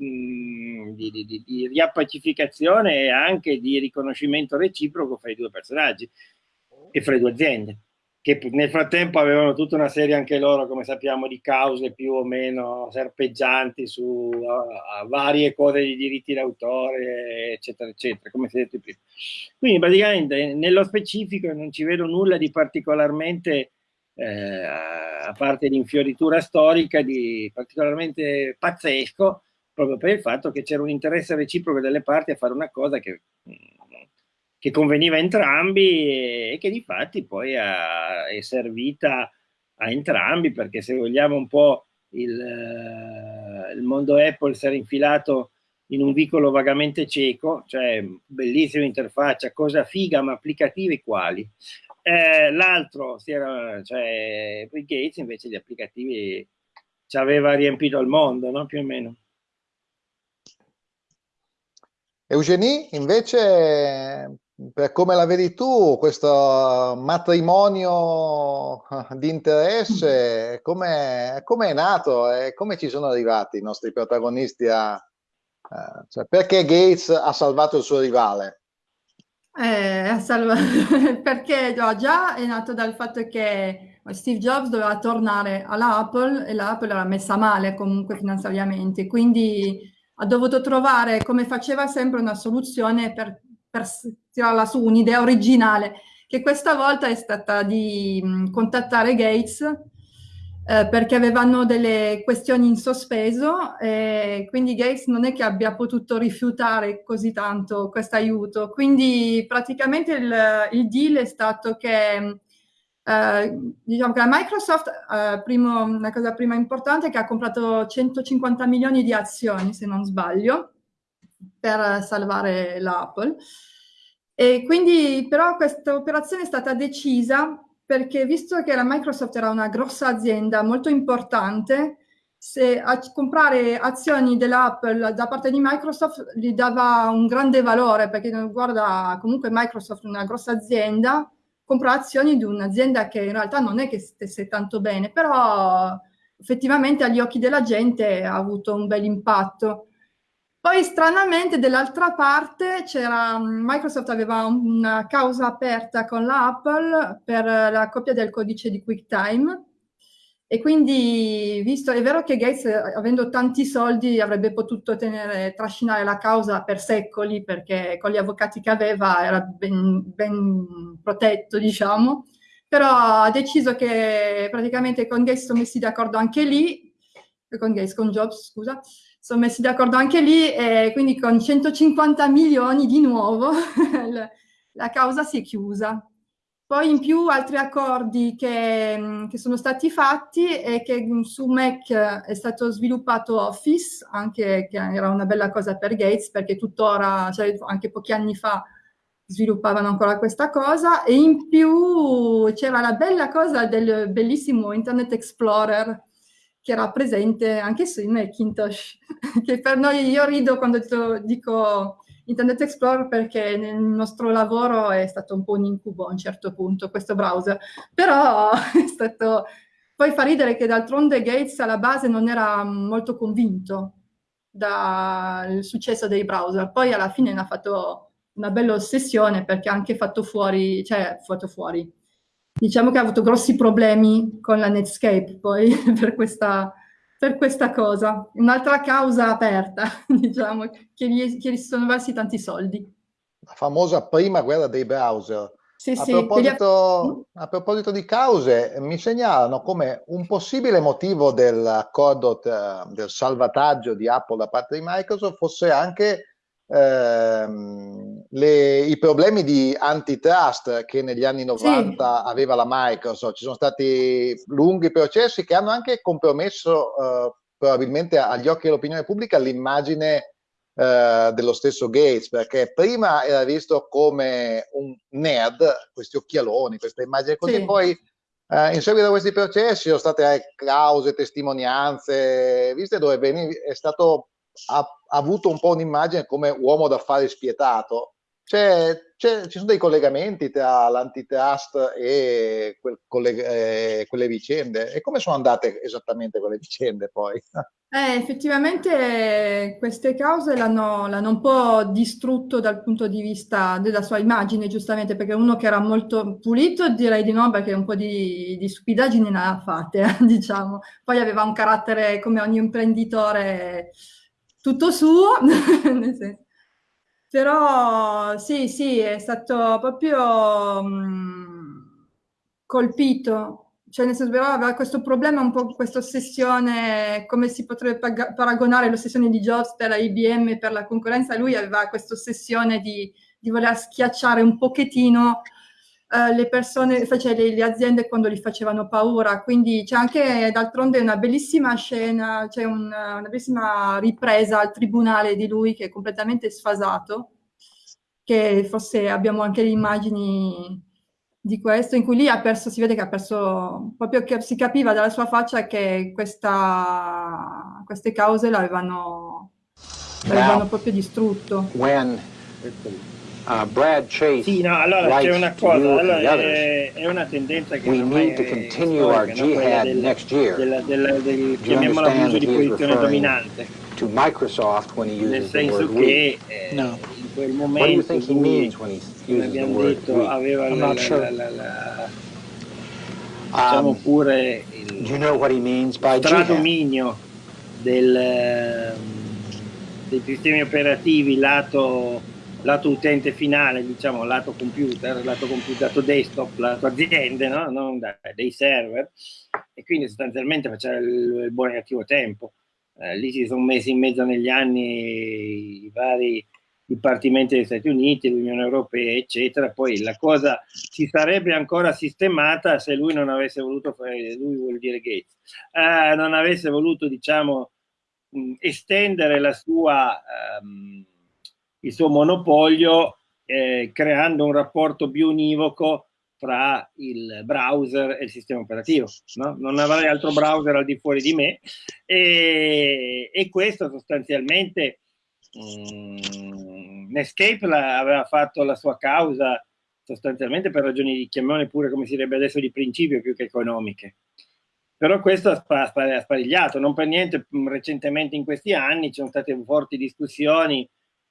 Speaker 3: mm, di, di, riappacificazione e anche di riconoscimento reciproco fra i due personaggi e fra le due aziende che nel frattempo avevano tutta una serie anche loro, come sappiamo, di cause più o meno serpeggianti su uh, varie cose di diritti d'autore, eccetera, eccetera, come si è detto prima. Quindi praticamente nello specifico non ci vedo nulla di particolarmente eh, a parte l'infioritura storica, di particolarmente pazzesco, proprio per il fatto che c'era un interesse reciproco delle parti a fare una cosa che, che conveniva a entrambi e che di fatti poi ha, è servita a entrambi, perché se vogliamo un po' il, il mondo Apple si era infilato in un vicolo vagamente cieco, cioè bellissima interfaccia, cosa figa ma applicativi quali. Eh, L'altro, cioè Bill Gates, invece di applicativi ci aveva riempito il mondo, no? più o meno.
Speaker 1: Eugenie, invece, per come la vedi tu, questo matrimonio di interesse, come è nato e come ci sono arrivati i nostri protagonisti a... Uh, cioè, perché Gates ha salvato il suo rivale?
Speaker 2: Eh, perché no, già è nato dal fatto che Steve Jobs doveva tornare all'Apple e l'Apple era messa male comunque finanziariamente, quindi ha dovuto trovare, come faceva sempre, una soluzione per, per tirarla su, un'idea originale, che questa volta è stata di mh, contattare Gates eh, perché avevano delle questioni in sospeso e quindi Gates non è che abbia potuto rifiutare così tanto questo aiuto. Quindi praticamente il, il, deal è stato che eh, diciamo che la Microsoft, eh, primo, una cosa prima importante che ha comprato 150 milioni di azioni, se non sbaglio, per salvare l'Apple. E quindi però questa operazione è stata decisa perché visto che la Microsoft era una grossa azienda molto importante, se a comprare azioni dell'Apple da parte di Microsoft gli dava un grande valore, perché guarda, comunque Microsoft è una grossa azienda, compra azioni di un'azienda che in realtà non è che stesse tanto bene, però effettivamente agli occhi della gente ha avuto un bel impatto. Poi stranamente dall'altra parte c'era Microsoft aveva una causa aperta con l'Apple per la copia del codice di QuickTime. E quindi visto è vero che Gates avendo tanti soldi avrebbe potuto tenere, trascinare la causa per secoli perché con gli avvocati che aveva era ben, ben protetto diciamo. Però ha deciso che praticamente con Gates sono messi d'accordo anche lì con Gates, con Jobs scusa sono messi d'accordo anche lì e quindi con 150 milioni di nuovo la causa si è chiusa. Poi in più altri accordi che, che, sono stati fatti è che su Mac è stato sviluppato Office, anche che era una bella cosa per Gates perché tuttora, cioè anche pochi anni fa, sviluppavano ancora questa cosa e in più c'era la bella cosa del bellissimo Internet Explorer che era presente anche su Macintosh, che per noi, io rido quando dico Internet Explorer perché nel nostro lavoro è stato un po' un incubo a un certo punto questo browser, però è stato... Poi fa ridere che d'altronde Gates alla base non era molto convinto dal successo dei browser, poi alla fine ne ha fatto una bella ossessione perché ha anche fatto fuori, cioè fatto fuori, diciamo che ha avuto grossi problemi con la Netscape poi per questa, per questa cosa. Un'altra causa aperta, diciamo, che gli, che gli sono versi tanti soldi.
Speaker 1: La famosa prima guerra dei browser. Sì, a, sì, proposito, ha... a, proposito, di cause, mi segnalano come un possibile motivo dell'accordo del salvataggio di Apple da parte di Microsoft fosse anche ehm, le, i problemi di antitrust che negli anni 90 sì. aveva la Microsoft. Ci sono stati lunghi processi che hanno anche compromesso eh, probabilmente agli occhi dell'opinione pubblica l'immagine eh, dello stesso Gates, perché prima era visto come un nerd, questi occhialoni, questa immagine così, sì. poi eh, in seguito a questi processi sono state eh, cause, testimonianze, viste dove è stato avuto un po' un'immagine come uomo d'affari spietato. C'è, c'è, ci sono dei collegamenti tra l'antitrust e quel, quelle, eh, quelle vicende? E come sono andate esattamente quelle vicende poi?
Speaker 2: Eh, effettivamente queste cause l'hanno, l'hanno, un po' distrutto dal punto di vista della sua immagine, giustamente, perché uno che era molto pulito direi di no, perché un po' di, di stupidaggini ne ha fatte, diciamo. Poi aveva un carattere come ogni imprenditore tutto suo. Però sì, sì, è stato proprio mh, colpito cioè nel senso, però aveva questo problema, un po' questa ossessione, come si potrebbe paragonare l'ossessione di Jobs per la IBM, per la concorrenza, lui aveva questa ossessione di, di voler schiacciare un pochettino uh, le persone, cioè le, le, aziende quando gli facevano paura, quindi c'è anche d'altronde una bellissima scena, c'è un, una bellissima ripresa al tribunale di lui che è completamente sfasato, che forse abbiamo anche le immagini di questo, in cui lì ha perso, si vede che ha perso, proprio che si capiva dalla sua faccia che questa, queste cause l'avevano, l'avevano proprio distrutto.
Speaker 3: When, uh, Brad Chase sì, no, allora c'è una cosa, allora, è, è, una tendenza che we need to continue our jihad del, next year. Del, del, del, chiamiamola abuso di posizione dominante. To Microsoft when he uses Nel senso che eh, no quel momento in cui, come abbiamo detto, aveva la, sure. la, la, diciamo um, pure il you know stradominio del, dei sistemi operativi lato, lato utente finale, diciamo lato computer, lato computer, lato desktop, lato aziende, no? non da, dei server, e quindi sostanzialmente faceva il, il buon e cattivo tempo. Eh, lì si sono messi in mezzo negli anni i vari dipartimenti degli Stati Uniti, l'Unione Europea, eccetera. Poi la cosa si sarebbe ancora sistemata se lui non avesse voluto fare, lui vuol dire Gates, eh, non avesse voluto, diciamo, estendere la sua, um, il suo monopolio eh, creando un rapporto più univoco tra il browser e il sistema operativo. No? Non avrei altro browser al di fuori di me e, e questo sostanzialmente Mm, Netscape la, aveva fatto la sua causa sostanzialmente per ragioni di chiamiamole pure come si direbbe adesso di principio più che economiche. Però questo ha, ha sparigliato, non per niente mm, recentemente in questi anni ci sono state forti discussioni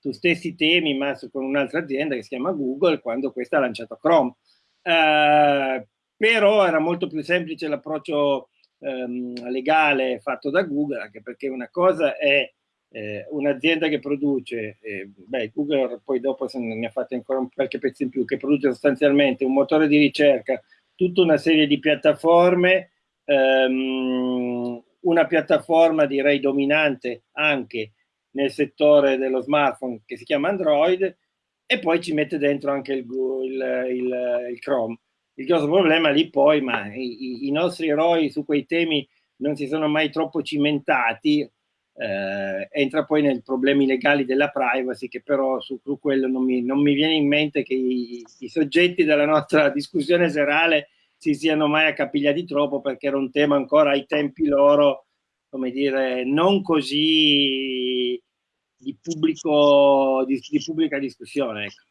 Speaker 3: su stessi temi ma su, con un'altra azienda che si chiama Google quando questa ha lanciato Chrome. Uh, però era molto più semplice l'approccio um, legale fatto da Google, anche perché una cosa è eh, un'azienda che produce, eh, beh, Google poi dopo se ne ha fatte ancora qualche pezzo in più, che produce sostanzialmente un motore di ricerca, tutta una serie di piattaforme, ehm, una piattaforma direi dominante anche nel settore dello smartphone che si chiama Android e poi ci mette dentro anche il, il, il, il Chrome. Il grosso problema lì poi, ma i, i nostri eroi su quei temi non si sono mai troppo cimentati, eh, entra poi nei problemi legali della privacy che però su, su quello non mi, non mi, viene in mente che i, i, soggetti della nostra discussione serale si siano mai accapigliati troppo perché era un tema ancora ai tempi loro, come dire, non così di, pubblico, di, di pubblica discussione. Ecco.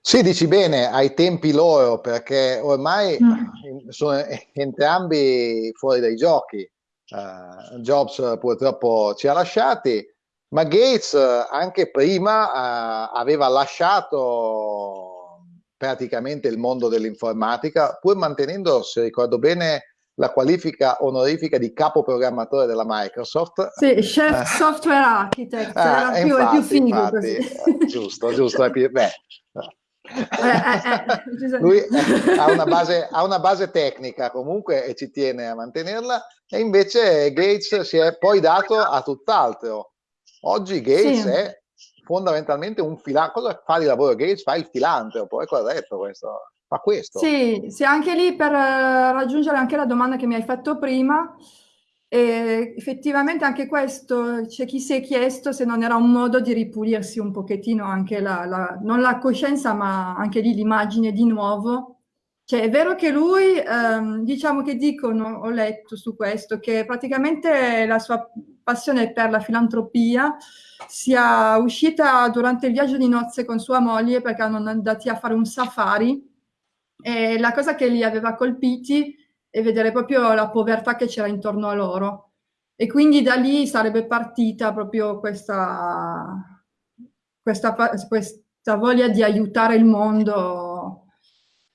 Speaker 1: Sì, dici bene, ai tempi loro, perché ormai mm. sono entrambi fuori dai giochi. Uh, Jobs purtroppo ci ha lasciati, ma Gates anche prima uh, aveva lasciato praticamente il mondo dell'informatica, pur mantenendo, se ricordo bene, la qualifica onorifica di capo programmatore della Microsoft.
Speaker 2: Sì, chef uh, software architect, ah, era più, infatti, è più figo infatti,
Speaker 1: così. Giusto, giusto, più, beh, eh, eh, eh. Lui ha una, base, ha una, base, tecnica comunque e ci tiene a mantenerla e invece Gates si è poi dato a tutt'altro. Oggi Gates sì. è fondamentalmente un filantropo. Cosa fa di lavoro Gates? Fa il filantropo, è corretto questo? Fa questo.
Speaker 2: Sì, sì, anche lì per raggiungere anche la domanda che mi hai fatto prima, e effettivamente anche questo, c'è chi si è chiesto se non era un modo di ripulirsi un pochettino anche la, la non la coscienza, ma anche lì l'immagine di nuovo. Cioè, è vero che lui, ehm, diciamo che dicono, ho letto su questo, che praticamente la sua passione per la filantropia, sia uscita durante il viaggio di nozze con sua moglie perché erano andati a fare un safari e la cosa che li aveva colpiti è vedere proprio la povertà che c'era intorno a loro. E quindi da lì sarebbe partita proprio questa, questa, questa voglia di aiutare il mondo.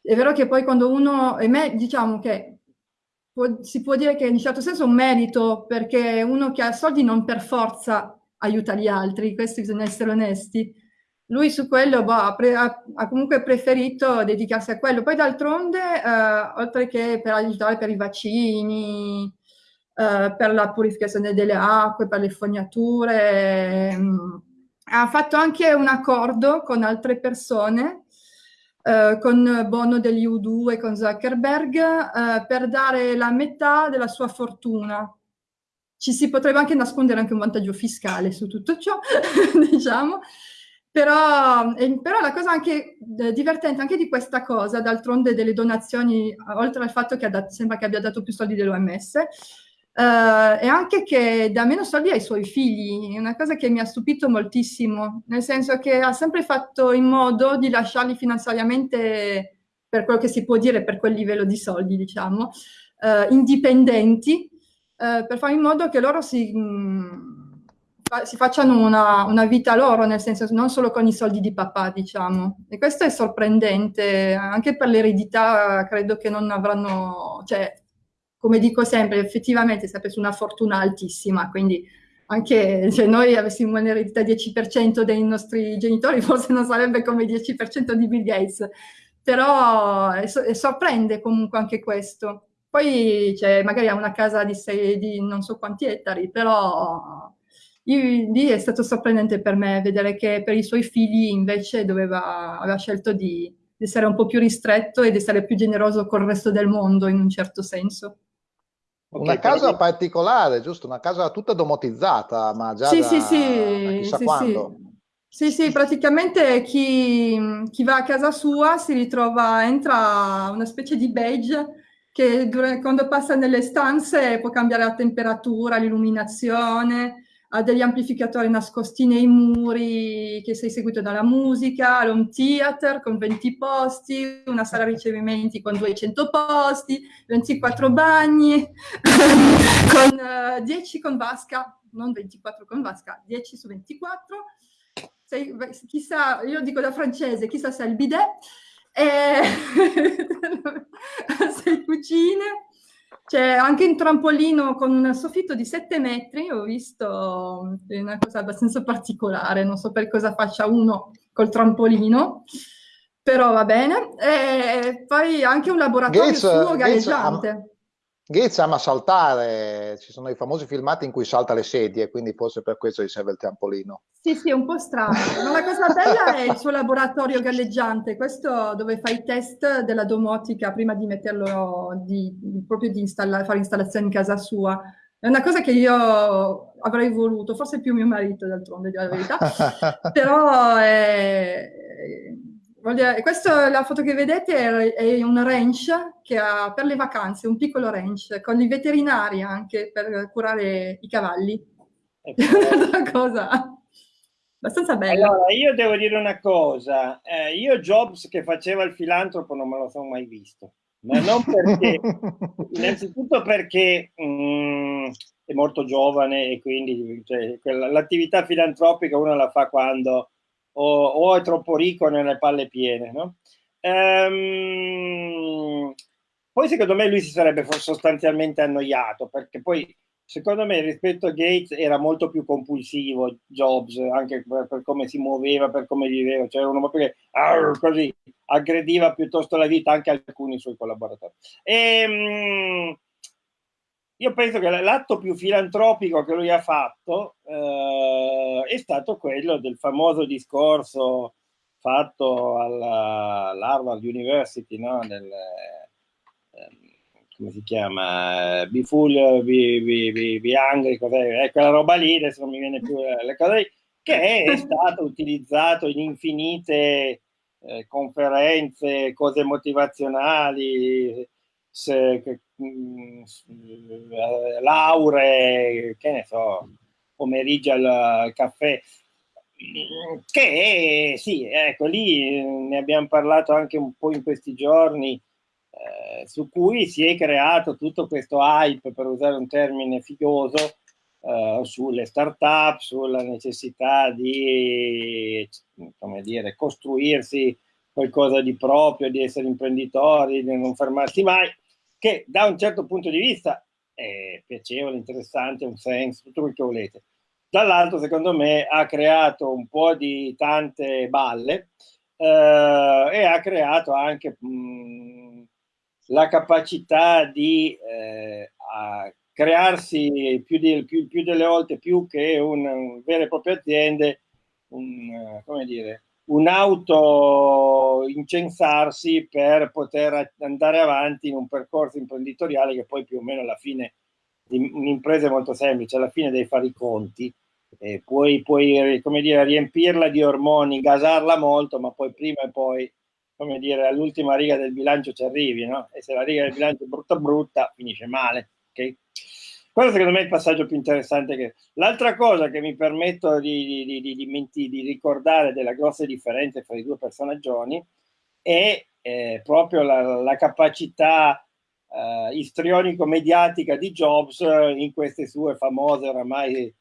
Speaker 2: È vero che poi quando uno, e me diciamo che può, si può dire che in un certo senso è un merito, perché uno che ha soldi non per forza aiuta gli altri, questo bisogna essere onesti. Lui su quello boh, ha, ha, ha, comunque preferito dedicarsi a quello. Poi d'altronde, eh, oltre che per aiutare per i vaccini, eh, per la purificazione delle acque, per le fognature, mh, mm, ha fatto anche un accordo con altre persone eh, con Bono degli U2 e con Zuckerberg eh, per dare la metà della sua fortuna. Ci si potrebbe anche nascondere anche un vantaggio fiscale su tutto ciò, diciamo, però, eh, però, la cosa anche eh, divertente anche di questa cosa, d'altronde delle donazioni, oltre al fatto che dato, sembra che abbia dato più soldi dell'OMS, Uh, e anche che dà meno soldi ai suoi figli, è una cosa che mi ha stupito moltissimo, nel senso che ha sempre fatto in modo di lasciarli finanziariamente, per quello che si può dire, per quel livello di soldi, diciamo, uh, indipendenti, uh, per fare in modo che loro si, mh, mm, fa, si facciano una, una, vita loro, nel senso non solo con i soldi di papà, diciamo. E questo è sorprendente, anche per l'eredità credo che non avranno... Cioè, come dico sempre, effettivamente si è preso una fortuna altissima, quindi anche se noi avessimo un'eredità 10% dei nostri genitori, forse non sarebbe come il 10% di Bill Gates, però è, è sorprende comunque anche questo. Poi cioè, magari ha una casa di, sei, di non so quanti ettari, però lì è stato sorprendente per me vedere che per i suoi figli invece doveva, aveva scelto di, di essere un po' più ristretto e di essere più generoso col resto del mondo in un certo senso.
Speaker 1: Okay, una casa quindi... particolare, giusto? Una casa tutta domotizzata, ma già
Speaker 2: sì,
Speaker 1: da,
Speaker 2: sì, sì,
Speaker 1: chissà
Speaker 2: sì,
Speaker 1: quando.
Speaker 2: Sì. sì, praticamente chi, chi, va a casa sua si ritrova, entra una specie di badge che quando passa nelle stanze può cambiare la temperatura, l'illuminazione, ha degli amplificatori nascosti nei muri, che sei seguito dalla musica, l'home theater con 20 posti, una sala ricevimenti con 200 posti, 24 bagni, con uh, eh, 10 con vasca, non 24 con vasca, 10 su 24. Sei, chissà, io dico da francese, chissà se è il bidet, e sei cucine, c'è anche un trampolino con un soffitto di 7 metri, ho visto, è una cosa abbastanza particolare, non so per cosa faccia uno col trampolino, però va bene. E poi anche un laboratorio Gates, suo galleggiante. Gates,
Speaker 1: ama saltare, ci sono i famosi filmati in cui salta le sedie, quindi forse per questo gli serve il trampolino.
Speaker 2: Sì, sì, è un po' strano, ma la cosa bella è il suo laboratorio galleggiante, questo dove fa i test della domotica prima di metterlo, di, proprio di installa, fare installazioni in casa sua. È una cosa che io avrei voluto, forse più mio marito d'altronde, di la verità, però è, Dire, questa la foto che vedete è, è un ranch che ha per le vacanze, un piccolo ranch, con i veterinari anche per curare i cavalli. una cosa abbastanza bella.
Speaker 3: Allora, io devo dire una cosa, eh, io Jobs che faceva il filantropo non me lo sono mai visto, ma non perché, innanzitutto perché mh, mm, è molto giovane e quindi cioè, l'attività filantropica uno la fa quando o, o è troppo ricco nelle palle piene, no? Ehm, poi secondo me lui si sarebbe sostanzialmente annoiato perché poi secondo me rispetto a Gates era molto più compulsivo Jobs anche per, per come si muoveva, per come viveva, cioè uno che arr, così aggrediva piuttosto la vita anche alcuni suoi collaboratori. Ehm, io penso che l'atto più filantropico che lui ha fatto eh, è stato quello del famoso discorso fatto all'Harvard University, no? Del, eh, come si chiama? Be full, be, be, be, be angry, cos'è? Eh, quella roba lì, adesso non mi viene più le cose, che è stato utilizzato in infinite eh, conferenze, cose motivazionali, mm, lauree, che ne so, pomeriggio al, caffè, che sì, ecco, lì ne abbiamo parlato anche un po' in questi giorni, eh, su cui si è creato tutto questo hype, per usare un termine figoso, eh, sulle start-up, sulla necessità di, come dire, costruirsi qualcosa di proprio, di essere imprenditori, di non fermarsi mai, che da un certo punto di vista è piacevole, interessante, un senso, tutto quel che volete. Dall'altro, secondo me, ha creato un po' di tante balle eh, e ha creato anche mh, la capacità di eh, crearsi più, di, più, più, delle volte più che un, un vere e proprie aziende, un, come dire, un auto incensarsi per poter andare avanti in un percorso imprenditoriale che poi più o meno alla fine un'impresa è molto semplice, alla fine devi fare i conti, eh, puoi, puoi come dire, riempirla di ormoni, gasarla molto, ma poi prima e poi, come dire, all'ultima riga del bilancio ci arrivi, no? E se la riga del bilancio è brutta brutta, finisce male, ok? Quello secondo me è il passaggio più interessante. Che... L'altra cosa che mi permetto di, di, di, di, ricordare della grossa differenza tra i due personaggi è eh, proprio la, la capacità eh, istrionico-mediatica di Jobs in queste sue famose oramai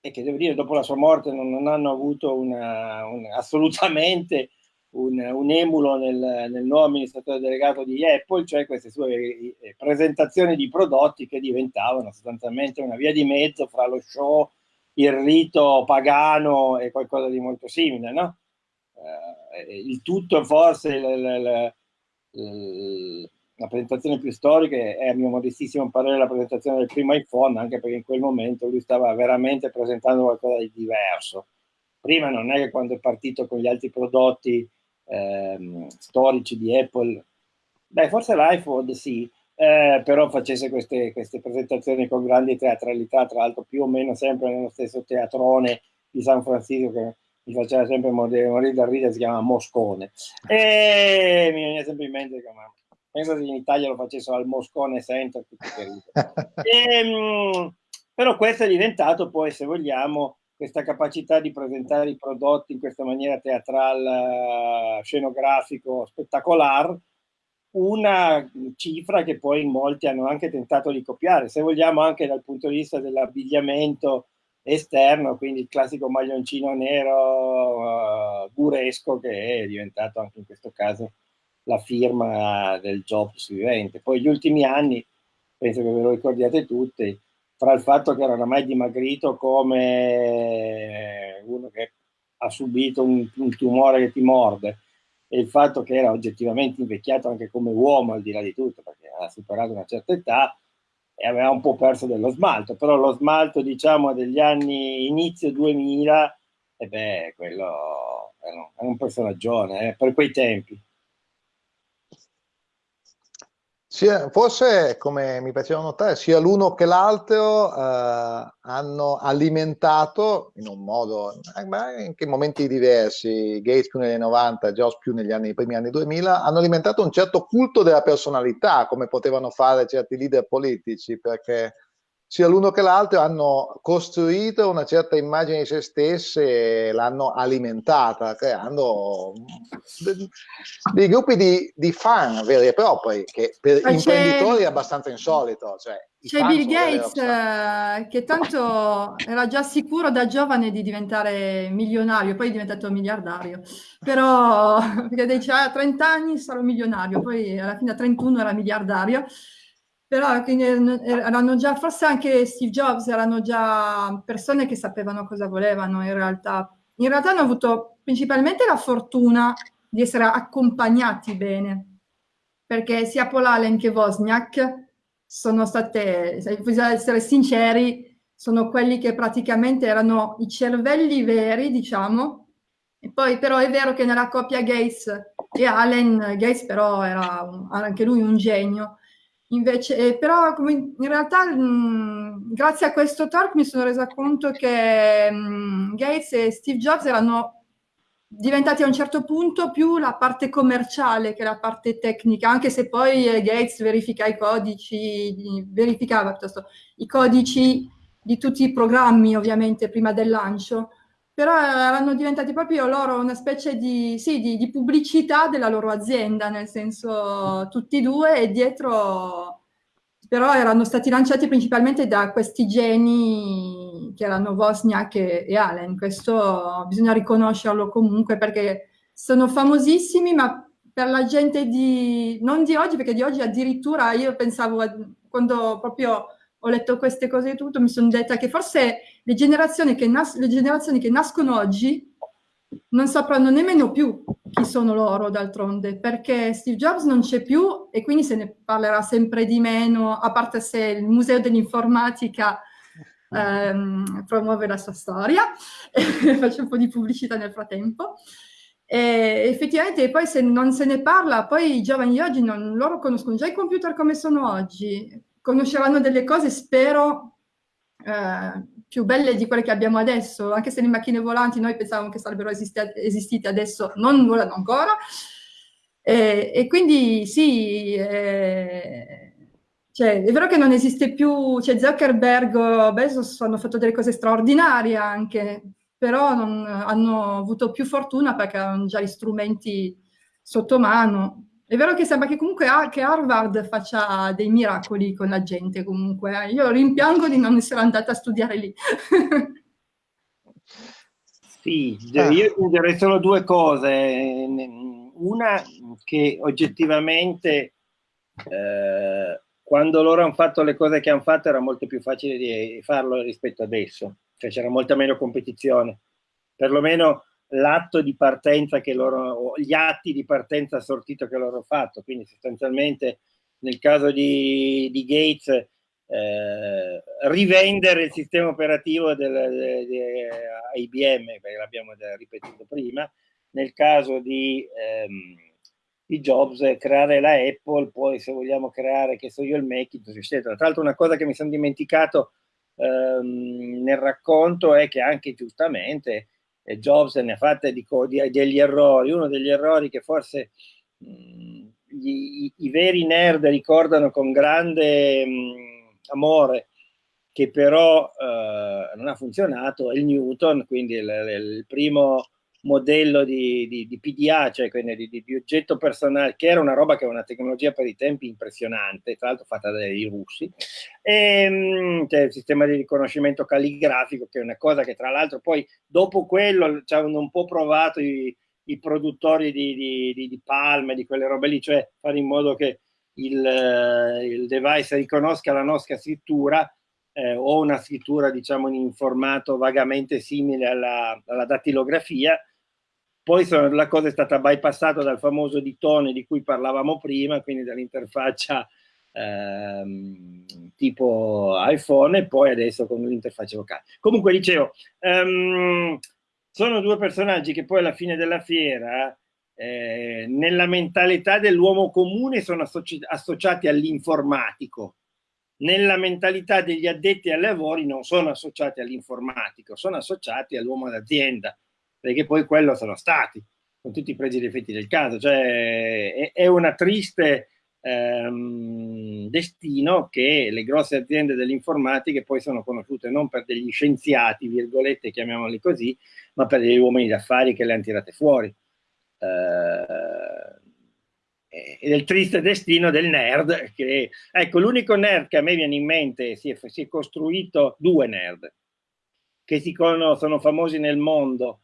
Speaker 3: e che devo dire dopo la sua morte non, non hanno avuto una, un, assolutamente un, un emulo nel, nel, nuovo amministratore delegato di Apple, cioè queste sue eh, presentazioni di prodotti che diventavano sostanzialmente una via di mezzo fra lo show, il rito pagano e qualcosa di molto simile, no? Eh, il tutto forse il, il, la presentazione più storica è a mio modestissimo parere la presentazione del primo iPhone, anche perché in quel momento lui stava veramente presentando qualcosa di diverso. Prima non è che quando è partito con gli altri prodotti ehm, storici di Apple, beh forse l'iPhone sì, eh, però facesse queste, queste, presentazioni con grande teatralità, tra l'altro più o meno sempre nello stesso teatrone di San Francisco che mi faceva sempre morire, morire da ridere, si chiama Moscone. E mi viene sempre in mente che penso che in Italia lo facessero al Moscone Center, e, ehm, però questo è diventato poi, se vogliamo, questa capacità di presentare i prodotti in questa maniera teatrale, scenografico, spettacolare, una cifra che poi molti hanno anche tentato di copiare, se vogliamo anche dal punto di vista dell'abbigliamento esterno, quindi il classico maglioncino nero uh, guresco che è diventato anche in questo caso la firma del Jobs vivente. Poi gli ultimi anni, penso che ve lo ricordiate tutti, tra il fatto che era oramai dimagrito come uno che ha subito un, un tumore che ti morde e il fatto che era oggettivamente invecchiato anche come uomo al di là di tutto perché ha superato una certa età e aveva un po' perso dello smalto. Però lo smalto diciamo degli anni inizio 2000 e beh quello è un, è un personaggio eh, per quei tempi
Speaker 1: Sia, forse, come mi piaceva notare, sia l'uno che l'altro eh, hanno alimentato in un modo, eh, in momenti diversi, Gates più negli anni 90, Jobs più negli anni, primi anni 2000, hanno alimentato un certo culto della personalità, come potevano fare certi leader politici, perché sia l'uno che l'altro hanno costruito una certa immagine di se stesse e l'hanno alimentata, creando dei gruppi di, di, fan veri e propri, che per Ma imprenditori è abbastanza insolito. Cioè,
Speaker 2: c'è Bill Gates eh, che tanto era già sicuro da giovane di diventare milionario, poi è diventato miliardario, però perché diceva a 30 anni sarò milionario, poi alla fine a 31 era miliardario però erano già, forse anche Steve Jobs, erano già persone che sapevano cosa volevano in realtà. In realtà hanno avuto principalmente la fortuna di essere accompagnati bene, perché sia Paul Allen che Wozniak sono state, se bisogna essere sinceri, sono quelli che praticamente erano i cervelli veri, diciamo, e poi però è vero che nella coppia Gates e Allen, Gates però era un, anche lui un genio, Invece, eh, però in realtà mh, mm, grazie a questo talk mi sono resa conto che mh, mm, Gates e Steve Jobs erano diventati a un certo punto più la parte commerciale che la parte tecnica, anche se poi eh, Gates verifica i codici, verificava piuttosto i codici di tutti i programmi ovviamente prima del lancio, però erano diventati proprio loro una specie di, sì, di, di pubblicità della loro azienda, nel senso tutti e due e dietro però erano stati lanciati principalmente da questi geni che erano Wozniak e, e Allen. Questo bisogna riconoscerlo comunque perché sono famosissimi, ma per la gente di... non di oggi, perché di oggi addirittura io pensavo, quando proprio ho letto queste cose e tutto, mi sono detta che forse le generazioni che, nas le generazioni che nascono oggi non sapranno nemmeno più chi sono loro d'altronde, perché Steve Jobs non c'è più e quindi se ne parlerà sempre di meno, a parte se il Museo dell'Informatica ehm, promuove la sua storia, faccio un po' di pubblicità nel frattempo. E effettivamente poi se non se ne parla, poi i giovani oggi non, loro conoscono già i computer come sono oggi, conosceranno delle cose, spero, eh, più belle di quelle che abbiamo adesso, anche se le macchine volanti noi pensavamo che sarebbero esistite adesso, non volano ancora. E, e quindi sì, eh, cioè, è vero che non esiste più, cioè Zuckerberg, Bezos hanno fatto delle cose straordinarie anche, però non, hanno avuto più fortuna perché hanno già gli strumenti sotto mano. È vero che sembra che comunque che Harvard faccia dei miracoli con la gente comunque. Eh. Io rimpiango di non essere andata a studiare lì.
Speaker 3: sì, ah. io aggiungerei solo due cose. Una che oggettivamente eh, quando loro hanno fatto le cose che hanno fatto era molto più facile di farlo rispetto adesso, cioè c'era molta meno competizione. Perlomeno l'atto di partenza che loro, gli atti di partenza sortito che loro hanno fatto, quindi sostanzialmente nel caso di, di Gates eh, rivendere il sistema operativo del, di IBM, perché l'abbiamo ripetuto prima, nel caso di, ehm, di, Jobs creare la Apple, poi se vogliamo creare, che so io, il Macintosh, eccetera. Tra l'altro una cosa che mi sono dimenticato ehm, nel racconto è che anche giustamente e Jobs ne ha fatte di, di, degli errori. Uno degli errori che forse mh, gli, i, i, veri nerd ricordano con grande mh, amore, che però eh, non ha funzionato, è il Newton, quindi il, il primo modello di, di, di PDA, cioè quindi di, di, oggetto personale, che era una roba che era una tecnologia per i tempi impressionante, tra l'altro fatta dai russi, e ehm, c'è il sistema di riconoscimento calligrafico, che è una cosa che tra l'altro poi dopo quello ci hanno un po' provato i, i produttori di, di, Palme, di quelle robe lì, cioè fare in modo che il, il device riconosca la nostra scrittura eh, o una scrittura diciamo in formato vagamente simile alla, alla dattilografia poi la cosa è stata bypassata dal famoso ditone di cui parlavamo prima, quindi dall'interfaccia ehm, tipo iPhone e poi adesso con l'interfaccia vocale. Comunque dicevo, ehm, sono due personaggi che poi alla fine della fiera eh, nella mentalità dell'uomo comune sono associ associati all'informatico, nella mentalità degli addetti ai lavori non sono associati all'informatico, sono associati all'uomo d'azienda perché poi quello sono stati, con tutti i pregi e difetti del caso, cioè è, una triste ehm, destino che le grosse aziende dell'informatica poi sono conosciute non per degli scienziati, virgolette, chiamiamoli così, ma per degli uomini d'affari che le hanno tirate fuori. Eh, ed è il triste destino del nerd che, ecco, l'unico nerd che a me viene in mente, si è, si è costruito due nerd, che si conoscono, sono famosi nel mondo,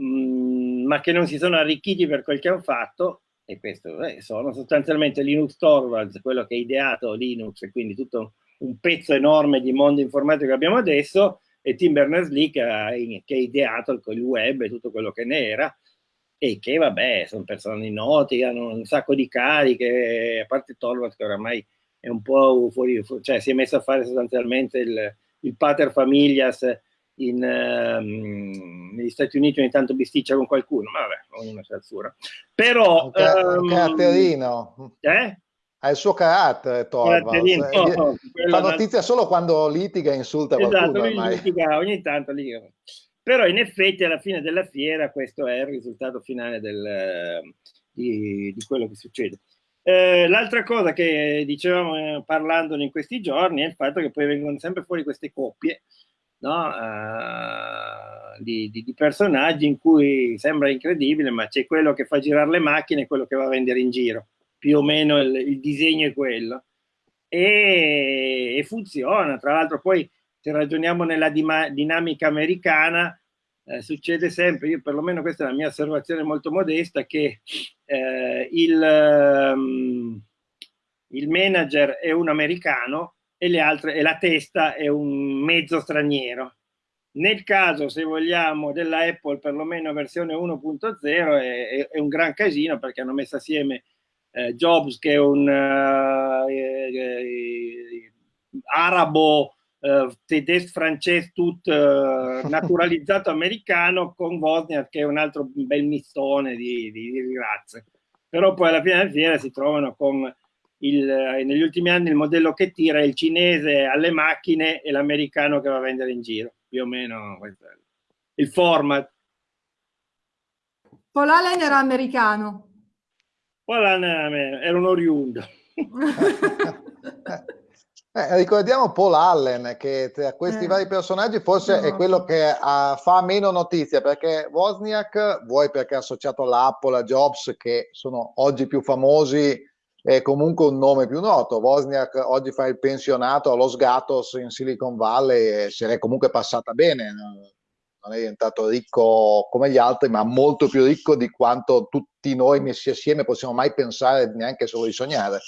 Speaker 3: Mm, ma che non si sono arricchiti per quel che hanno fatto, e questo eh, sono sostanzialmente Linux Torvalds, quello che ha ideato Linux, e quindi tutto un pezzo enorme di mondo informatico che abbiamo adesso, e Tim Berners-Lee che, che, ha ideato il web e tutto quello che ne era, e che vabbè, sono persone noti, hanno un sacco di cariche, a parte Torvalds che oramai è un po' fuori, cioè si è messo a fare sostanzialmente il, il pater familias in, um, negli Stati Uniti ogni tanto bisticcia con qualcuno, ma vabbè, ognuno sa il suo. Però...
Speaker 1: Un um, caratterino.
Speaker 3: Eh?
Speaker 1: Ha il suo carattere, Torvalds. Eh, no, Fa notizia solo quando litiga e insulta
Speaker 3: esatto,
Speaker 1: qualcuno.
Speaker 3: Litiga, ogni tanto litiga. però in effetti alla fine della fiera questo è il risultato finale del, di, di quello che succede. Eh, l'altra cosa che dicevamo eh, parlandone in questi giorni è il fatto che poi vengono sempre fuori queste coppie no? uh, di, di, di, personaggi in cui sembra incredibile, ma c'è quello che fa girare le macchine e quello che va a vendere in giro. Più o meno il, il disegno è quello. E, e, funziona. Tra l'altro poi se ragioniamo nella dinamica americana, eh, succede sempre, io perlomeno questa è la mia osservazione molto modesta, che eh, il, um, il manager è un americano e, le altre, e la testa è un mezzo straniero. Nel caso, se vogliamo, della Apple, perlomeno versione 1.0, è, è, è, un gran casino perché hanno messo assieme eh, Jobs, che è un eh, eh, arabo, uh, tedesco, francese, tutto uh, naturalizzato americano, con Wozniak, che è un altro bel mistone di, di, di razze. Però poi alla fine della fiera si trovano con il, negli ultimi anni il modello che tira è il cinese alle macchine e l'americano che va a vendere in giro, più o meno il format.
Speaker 2: Paul Allen era americano.
Speaker 3: Paul Allen era un oriundo.
Speaker 1: Eh, ricordiamo Paul Allen che tra questi eh, vari personaggi forse no. è quello che uh, fa meno notizia perché Wozniak, vuoi perché è associato all'Apple, a Jobs che sono oggi più famosi è comunque un nome più noto. Wozniak oggi fa il pensionato allo Sgatos in Silicon Valley e se l'è comunque passata bene. Non è diventato ricco come gli altri, ma molto più ricco di quanto tutti noi messi assieme possiamo mai pensare neanche solo di sognare.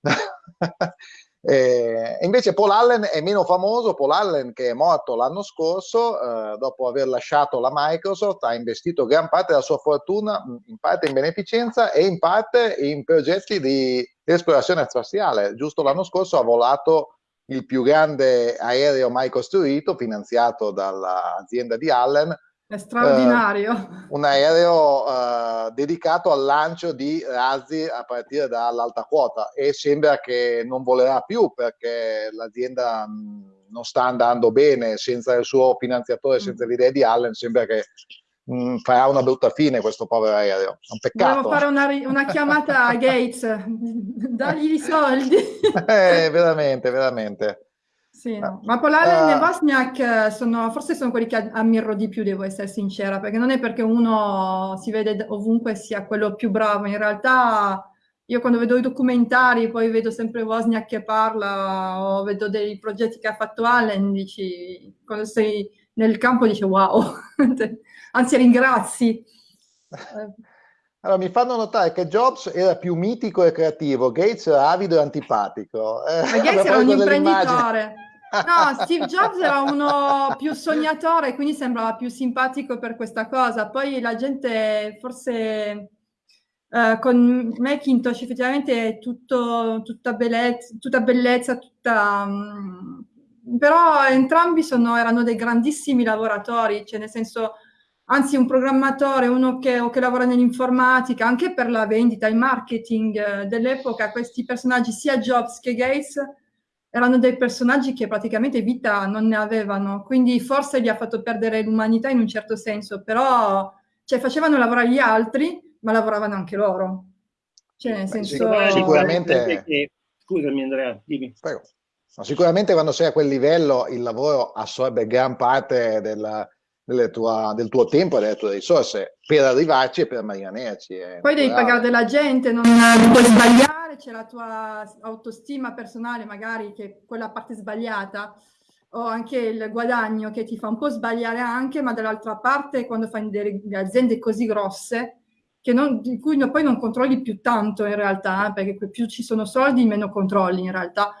Speaker 1: E invece Paul Allen è meno famoso, Paul Allen che è morto l'anno scorso, eh, dopo aver lasciato la Microsoft, ha investito gran parte della sua fortuna, in parte in beneficenza e in parte in progetti di esplorazione spaziale. Giusto l'anno scorso ha volato il più grande aereo mai costruito, finanziato dall'azienda di Allen,
Speaker 2: è straordinario.
Speaker 1: Uh, un aereo uh, dedicato al lancio di razzi a partire dall'alta quota e sembra che non volerà più perché l'azienda non sta andando bene senza il suo finanziatore, mm. senza l'idea di Allen, sembra che mh, farà una brutta fine questo povero aereo. È un peccato.
Speaker 2: Dobbiamo fare una, una chiamata a Gates, dagli i soldi.
Speaker 1: eh, veramente, veramente.
Speaker 2: Sì, no. Ma Polalen uh, e Vosniak eh, sono, forse sono quelli che ammiro di più, devo essere sincera, perché non è perché uno si vede ovunque sia quello più bravo, in realtà io quando vedo i documentari, poi vedo sempre Wozniak che parla o vedo dei progetti che ha fatto Allen, dici, quando sei nel campo dici wow, anzi ringrazi.
Speaker 1: Allora, mi fanno notare che Jobs era più mitico e creativo, Gates era avido e antipatico.
Speaker 2: Eh, Ma Gates era un imprenditore. No, Steve Jobs era uno più sognatore, quindi sembrava più simpatico per questa cosa. Poi la gente, forse uh, con Macintosh, effettivamente è tutto, tutta, bellezza, tutta bellezza, tutta... Um, però entrambi sono, erano dei grandissimi lavoratori, cioè nel senso, anzi un programmatore, uno che, che lavora nell'informatica, anche per la vendita, il marketing eh, dell'epoca, questi personaggi, sia Jobs che Gates, erano dei personaggi che praticamente vita non ne avevano, quindi forse gli ha fatto perdere l'umanità in un certo senso, però cioè, facevano lavorare gli altri, ma lavoravano anche loro. Cioè, nel senso...
Speaker 1: Sicuramente...
Speaker 3: Scusami Andrea, dimmi.
Speaker 1: Prego. No, sicuramente quando sei a quel livello il lavoro assorbe gran parte della, tua, del tuo tempo e delle tue risorse per arrivarci e per rimanerci.
Speaker 2: Poi devi pagare della gente, non, non puoi sbagliare, c'è la tua autostima personale magari che è quella parte sbagliata o anche il guadagno che ti fa un po' sbagliare anche, ma dall'altra parte quando fai delle aziende così grosse che non, di cui poi non controlli più tanto in realtà, eh, perché più ci sono soldi meno controlli in realtà,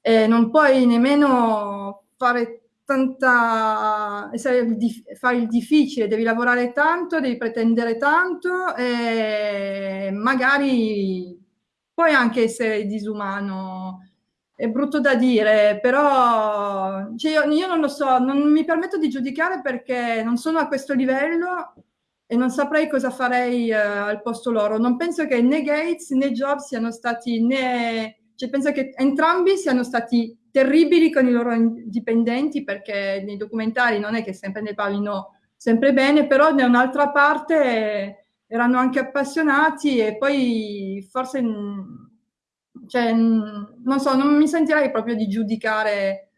Speaker 2: e non puoi nemmeno fare tanta, fare il difficile, devi lavorare tanto, devi pretendere tanto e magari puoi anche essere disumano. È brutto da dire, però cioè io, io, non lo so, non mi permetto di giudicare perché non sono a questo livello e non saprei cosa farei uh, al posto loro. Non penso che né Gates né Jobs siano stati né... Cioè penso che entrambi siano stati terribili con i loro dipendenti perché nei documentari non è che sempre ne parlino sempre bene, però da un'altra parte erano anche appassionati e poi forse, cioè, non so, non mi sentirei proprio di giudicare,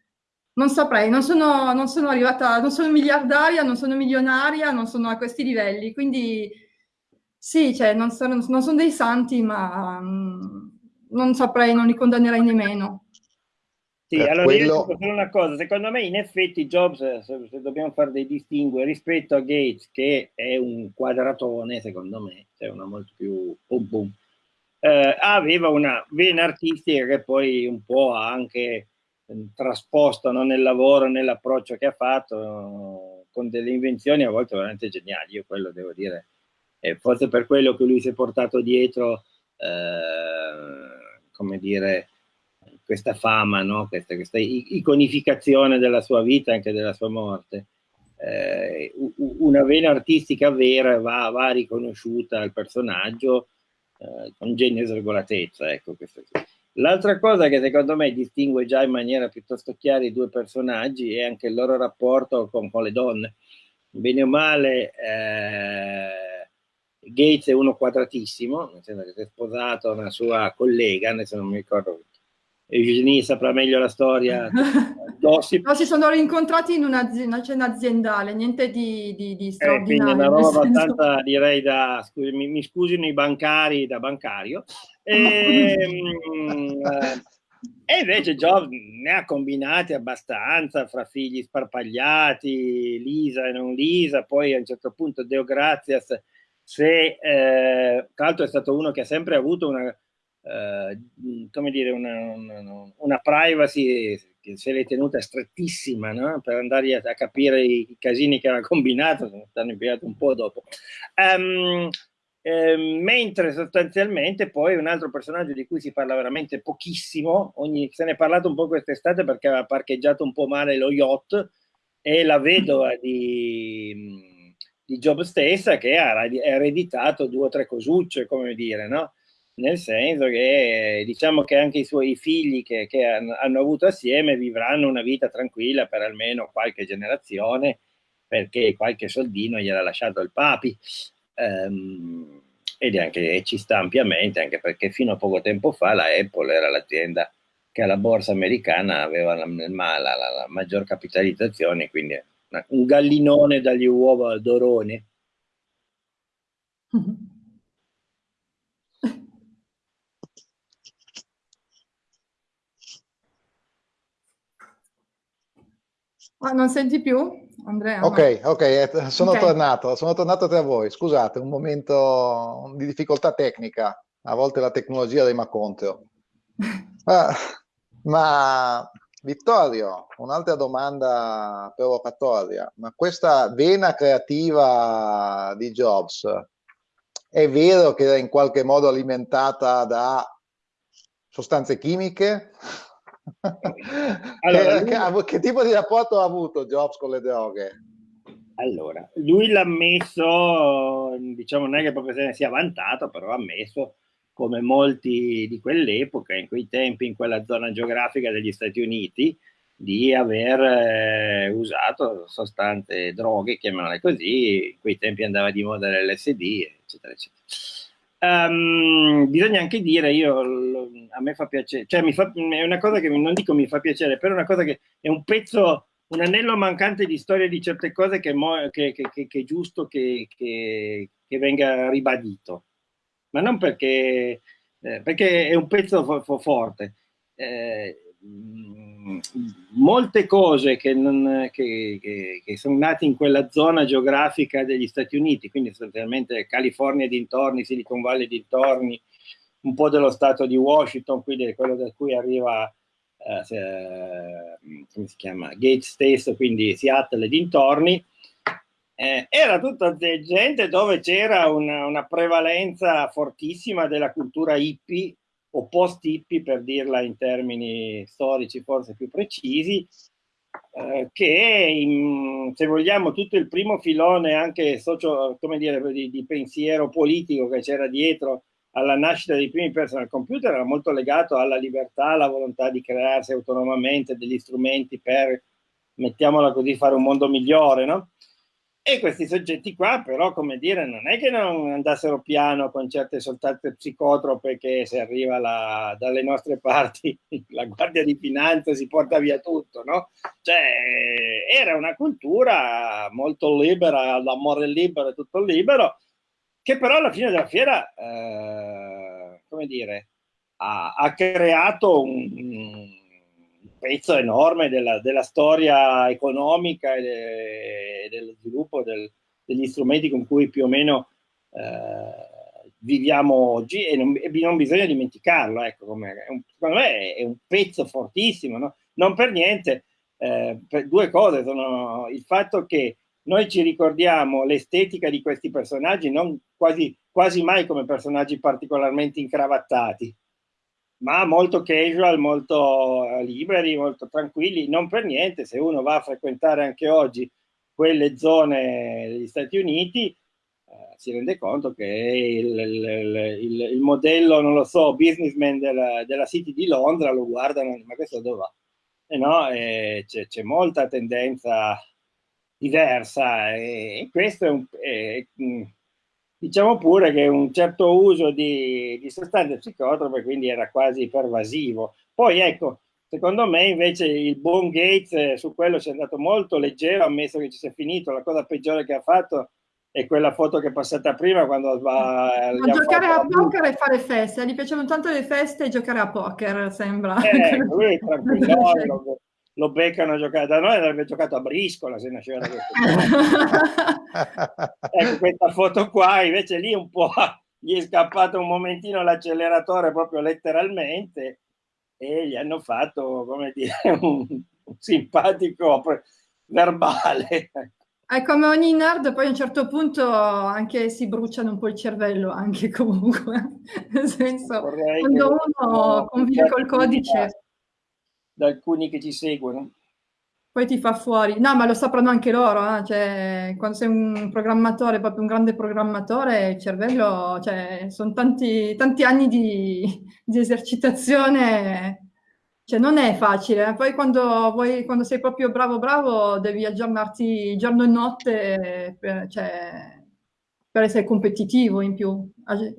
Speaker 2: non saprei, non sono, non sono arrivata, non sono miliardaria, non sono milionaria, non sono a questi livelli, quindi sì, cioè, non sono, non sono dei santi, ma non saprei, non li condannerei nemmeno.
Speaker 3: Sì, per allora quello... io dico solo una cosa, secondo me in effetti Jobs, se, se, dobbiamo fare dei distinguo rispetto a Gates, che è un quadratone secondo me, cioè una molto più boom boom, eh, aveva una vena artistica che poi un po' ha anche eh, trasposto no, nel lavoro, nell'approccio che ha fatto, con delle invenzioni a volte veramente geniali, io quello devo dire, e forse per quello che lui si è portato dietro, eh, come dire, questa fama, no? questa, questa, iconificazione della sua vita e anche della sua morte. Eh, una vena artistica vera va, va riconosciuta al personaggio eh, con genio e sregolatezza. Ecco, L'altra cosa che secondo me distingue già in maniera piuttosto chiara i due personaggi è anche il loro rapporto con, con le donne. Bene o male, eh, Gates è uno quadratissimo, nel senso che si è sposato una sua collega, adesso non mi ricordo Eugenie saprà meglio la storia.
Speaker 2: Gossip. No, si sono rincontrati in una, una cena aziendale, niente di, di, di straordinario.
Speaker 3: Eh, quindi una roba abbastanza, direi, da, scusi, mi, mi, scusino i bancari, da bancario. E, ehm, e invece Jobs ne ha combinati abbastanza fra figli sparpagliati, Lisa e non Lisa, poi a un certo punto Deo Grazias, se, eh, tra l'altro è stato uno che ha sempre avuto una eh, come dire, una, una, una, privacy che se l'è tenuta strettissima no? per andare a, a, capire i, casini che aveva combinato, stanno impiegato un po' dopo. Um, eh, mentre sostanzialmente poi un altro personaggio di cui si parla veramente pochissimo, ogni, se ne è parlato un po' quest'estate perché aveva parcheggiato un po' male lo yacht, è la vedova di, di Job stessa che ha ereditato due o tre cosucce, come dire, no? Nel senso che diciamo che anche i suoi figli che, che hanno avuto assieme vivranno una vita tranquilla per almeno qualche generazione perché qualche soldino gliel'ha lasciato il papi. Um, ed anche, ci sta ampiamente anche perché fino a poco tempo fa la Apple era l'azienda che alla borsa americana aveva la, la, la, la maggior capitalizzazione quindi una, un gallinone dagli uova d'orone
Speaker 2: Ah, non senti più, Andrea?
Speaker 1: Ok, ok, eh, sono okay. tornato, sono tornato tra voi. Scusate, un momento di difficoltà tecnica. A volte la tecnologia rima contro. Ah, ma Vittorio, un'altra domanda provocatoria. Ma questa vena creativa di Jobs è vero che era in qualche modo alimentata da sostanze chimiche? Allora, che, lui... che, tipo di rapporto ha avuto Jobs con le droghe?
Speaker 3: Allora, lui l'ha messo, diciamo non è che proprio se ne sia vantato, però ha messo come molti di quell'epoca, in quei tempi, in quella zona geografica degli Stati Uniti, di aver eh, usato sostanze, droghe, chiamiamole così, in quei tempi andava di moda l'LSD, eccetera, eccetera. Um, bisogna anche dire, io, a me fa piacere, cioè mi fa, è una cosa che non dico mi fa piacere, però è una cosa che è un pezzo, un anello mancante di storia di certe cose che, mo, che, che, che è giusto che, venga ribadito, ma non perché, eh, perché è un pezzo fo, fo forte. Eh, molte cose che, non, che, che, che, sono nate in quella zona geografica degli Stati Uniti, quindi sostanzialmente California dintorni, Silicon Valley dintorni, un po' dello stato di Washington, quindi quello da cui arriva, eh, come si chiama, Gates stesso, quindi Seattle dintorni, eh, era tutta gente dove c'era una, una prevalenza fortissima della cultura hippie o post-hippie per dirla in termini storici forse più precisi, eh, che in, se vogliamo tutto il primo filone anche socio, come dire, di, di pensiero politico che c'era dietro alla nascita dei primi personal computer era molto legato alla libertà, alla volontà di crearsi autonomamente degli strumenti per, mettiamola così, fare un mondo migliore, no? E questi soggetti qua, però, come dire, non è che non andassero piano con certe soltanto psicotrope che se arriva la, dalle nostre parti la Guardia di Finanza si porta via tutto, no? Cioè, era una cultura molto libera, l'amore libero tutto libero, che però alla fine della fiera, eh, come dire, ha, ha creato un, un, pezzo enorme della, della storia economica e, de, dello sviluppo del, degli strumenti con cui più o meno eh, viviamo oggi e non, e non, bisogna dimenticarlo, ecco, come, un, secondo me è un pezzo fortissimo, no? non per niente, eh, per due cose sono il fatto che noi ci ricordiamo l'estetica di questi personaggi non quasi, quasi mai come personaggi particolarmente incravattati, ma molto casual, molto eh, liberi, molto tranquilli, non per niente, se uno va a frequentare anche oggi quelle zone degli Stati Uniti, eh, si rende conto che il, il, il, il, modello, non lo so, businessman della, della City di Londra lo guardano, ma questo dove va? Eh no, eh, c'è molta tendenza diversa e, e questo è un... È, mm, diciamo pure che un certo uso di, di sostanze psicotrope quindi era quasi pervasivo. Poi ecco, secondo me invece il buon Gates eh, su quello si è andato molto leggero, ammesso che ci sia finito, la cosa peggiore che ha fatto è quella foto che è passata prima quando va
Speaker 2: a giocare a poker e fare feste, gli piacevano tanto le feste e giocare a poker, sembra.
Speaker 3: Eh, lui tranquillo, lo beccano a giocare da noi avrebbe giocato a briscola se nasceva da questo ecco questa foto qua invece lì un po' gli è scappato un momentino l'acceleratore proprio letteralmente e gli hanno fatto come dire un, un simpatico verbale
Speaker 2: è come ogni nerd, poi a un certo punto anche si bruciano un po' il cervello, anche comunque. Nel senso, Vorrei quando uno convive col codice
Speaker 3: da alcuni che ci seguono.
Speaker 2: Poi ti fa fuori. No, ma lo sapranno anche loro, eh? cioè, quando sei un programmatore, proprio un grande programmatore, il cervello, cioè, sono tanti, tanti anni di, di esercitazione, cioè, non è facile. Poi quando, vuoi, quando sei proprio bravo bravo, devi aggiornarti giorno e notte, per, cioè, per essere competitivo in più.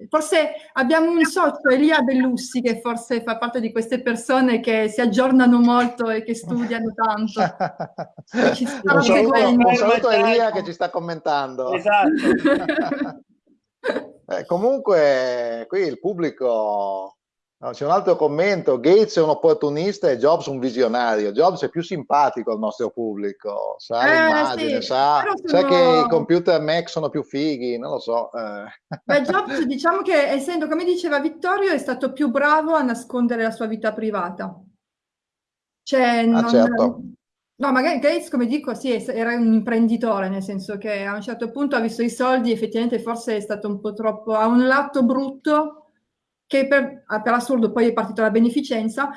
Speaker 2: Forse abbiamo un socio, Elia Bellussi, che forse fa parte di queste persone che si aggiornano molto e che studiano tanto.
Speaker 1: un, saluto, un saluto a Elia che ci sta commentando.
Speaker 3: Esatto.
Speaker 1: eh, comunque qui il pubblico No, c'è un altro commento, Gates è un opportunista e Jobs un visionario. Jobs è più simpatico al nostro pubblico, sa eh, l'immagine, sì. sa, sono... sa, che i computer Mac sono più fighi, non lo so. Eh.
Speaker 2: Beh, Jobs diciamo che essendo, come diceva Vittorio, è stato più bravo a nascondere la sua vita privata. Cioè, ah, certo. No, magari Gates, come dico, sì, era un imprenditore, nel senso che a un certo punto ha visto i soldi, effettivamente forse è stato un po' troppo, ha un lato brutto, che per, ah, per assurdo poi è partita la beneficenza,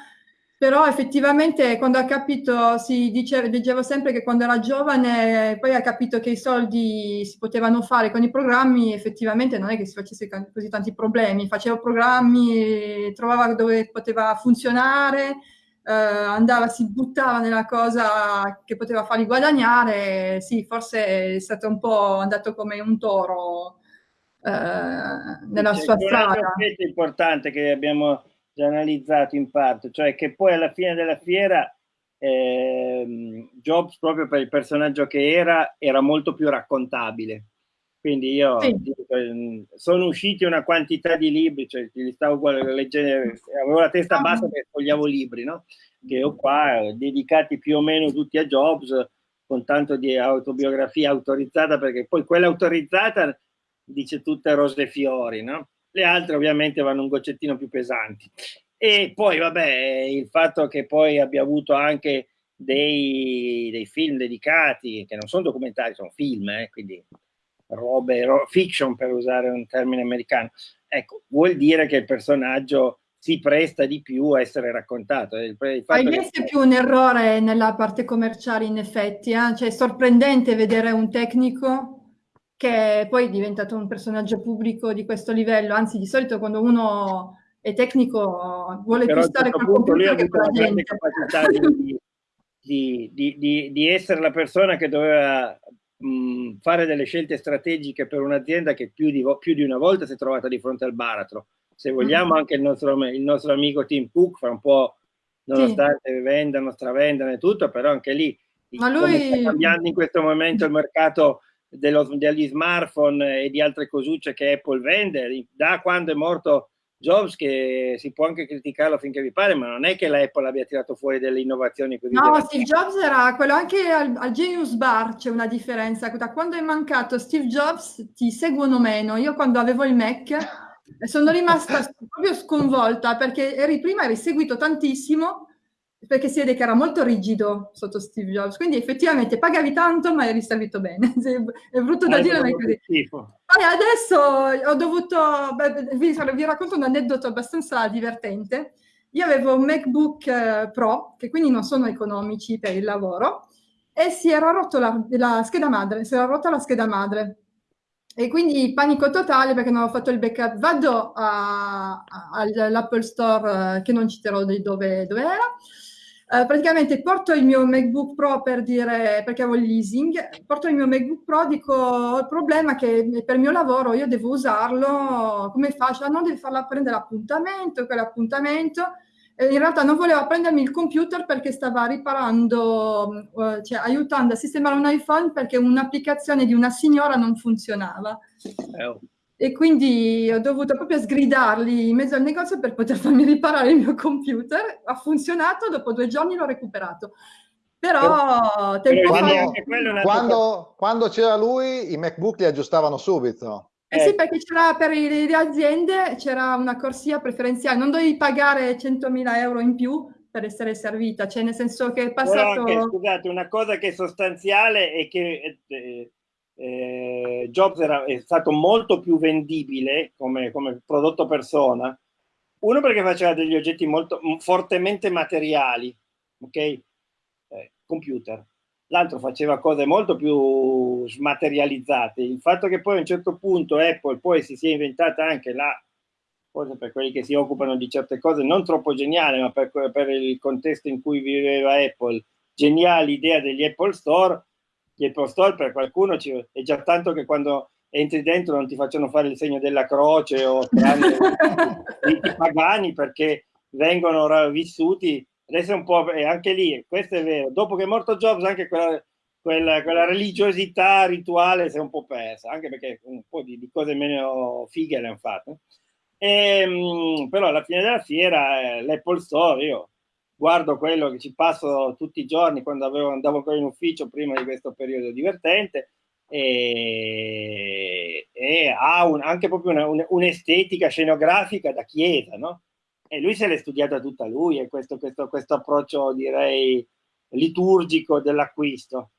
Speaker 2: però effettivamente quando ha capito, si dice, leggevo sempre che quando era giovane poi ha capito che i soldi si potevano fare con i programmi, effettivamente non è che si facesse così tanti problemi, faceva programmi, trovava dove poteva funzionare, eh, andava, si buttava nella cosa che poteva fargli guadagnare, sì, forse è stato un po' andato come un toro nella C'è sua strada. Un
Speaker 3: aspetto importante che abbiamo già analizzato in parte, cioè che poi alla fine della fiera eh, Jobs, proprio per il personaggio che era, era molto più raccontabile. Quindi io sì. Ehm, sono usciti una quantità di libri, cioè li stavo leggendo, avevo la testa ah. bassa perché sfogliavo libri, no? Che ho qua, dedicati più o meno tutti a Jobs, con tanto di autobiografia autorizzata, perché poi quella autorizzata dice tutte rose e fiori, no? Le altre ovviamente vanno un goccettino più pesanti. E poi, vabbè, il fatto che poi abbia avuto anche dei, dei film dedicati, che non sono documentari, sono film, eh, quindi robe, ro fiction per usare un termine americano, ecco, vuol dire che il personaggio si presta di più a essere raccontato. Il,
Speaker 2: il Hai visto che... più un errore nella parte commerciale in effetti, eh? cioè è sorprendente vedere un tecnico che poi è diventato un personaggio pubblico di questo livello, anzi di solito quando uno è tecnico vuole Però più stare
Speaker 3: con punto lui ha avuto la grande capacità di, di, di, di, essere la persona che doveva mh, fare delle scelte strategiche per un'azienda che più di, più di, una volta si è trovata di fronte al baratro. Se vogliamo, mm. anche il nostro, il nostro amico Tim Cook fa un po', nonostante sì. vendano, stravendano e tutto, però anche lì Ma lui... sta cambiando in questo momento il mercato dello, degli smartphone e di altre cosucce che Apple vende, da quando è morto Jobs che si può anche criticarlo finché vi pare, ma non è che l'Apple abbia tirato fuori delle innovazioni così.
Speaker 2: No, Steve Jobs era quello anche al, al, Genius Bar c'è una differenza. Da quando è mancato Steve Jobs ti seguono meno. Io quando avevo il Mac sono rimasta proprio sconvolta perché eri prima eri seguito tantissimo perché si vede che era molto rigido sotto Steve Jobs, quindi effettivamente pagavi tanto ma eri servito bene, è brutto da dire ma è così. Poi adesso ho dovuto, beh, vi, vi, racconto un aneddoto abbastanza divertente, io avevo un MacBook eh, Pro, che quindi non sono economici per il lavoro, e si era rotto la, la scheda madre, si era rotta la scheda madre, e quindi panico totale perché non ho fatto il backup. Vado all'Apple Store, eh, che non citerò di dove, dove era, Uh, praticamente porto il mio MacBook Pro per dire, perché avevo il leasing, porto il mio MacBook Pro, dico, il problema che per il mio lavoro io devo usarlo, come faccio? Ah, no, devi farla prendere l'appuntamento, quell'appuntamento. Eh, in realtà non voleva prendermi il computer perché stava riparando, uh, cioè aiutando a sistemare un iPhone perché un'applicazione di una signora non funzionava. Oh e quindi ho dovuto proprio sgridarli in mezzo al negozio per poter farmi riparare il mio computer. Ha funzionato, dopo due giorni l'ho recuperato. Però tempo
Speaker 1: quando, quando, quando c'era lui i MacBook li aggiustavano subito.
Speaker 2: Eh sì, perché c'era per le aziende c'era una corsia preferenziale, non dovevi pagare 100.000 euro in più per essere servita, cioè nel senso che è passato...
Speaker 3: Anche, scusate, una cosa che è sostanziale è che eh, eh, Jobs era, è stato molto più vendibile come, come, prodotto persona, uno perché faceva degli oggetti molto fortemente materiali, ok? Eh, computer. L'altro faceva cose molto più smaterializzate. Il fatto che poi a un certo punto Apple poi si sia inventata anche la, forse per quelli che si occupano di certe cose, non troppo geniale, ma per, per il contesto in cui viveva Apple, geniale idea degli Apple Store, gli Apple Store per qualcuno ci, è già tanto che quando entri dentro non ti facciano fare il segno della croce o i, i pagani perché vengono vissuti. Adesso è un po' e anche lì questo è vero. Dopo che è morto Jobs anche quella, quella, quella religiosità rituale si è un po' persa anche perché un po' di, di cose meno fighe le hanno fatte. E, ehm, però alla fine della fiera eh, l'Apple Store io guardo quello che ci passo tutti i giorni quando avevo, andavo ancora in ufficio prima di questo periodo divertente e, e ha un, anche proprio un'estetica un, scenografica da chiesa, no? E lui se l'è studiata tutta lui e questo, questo, questo approccio direi liturgico dell'acquisto.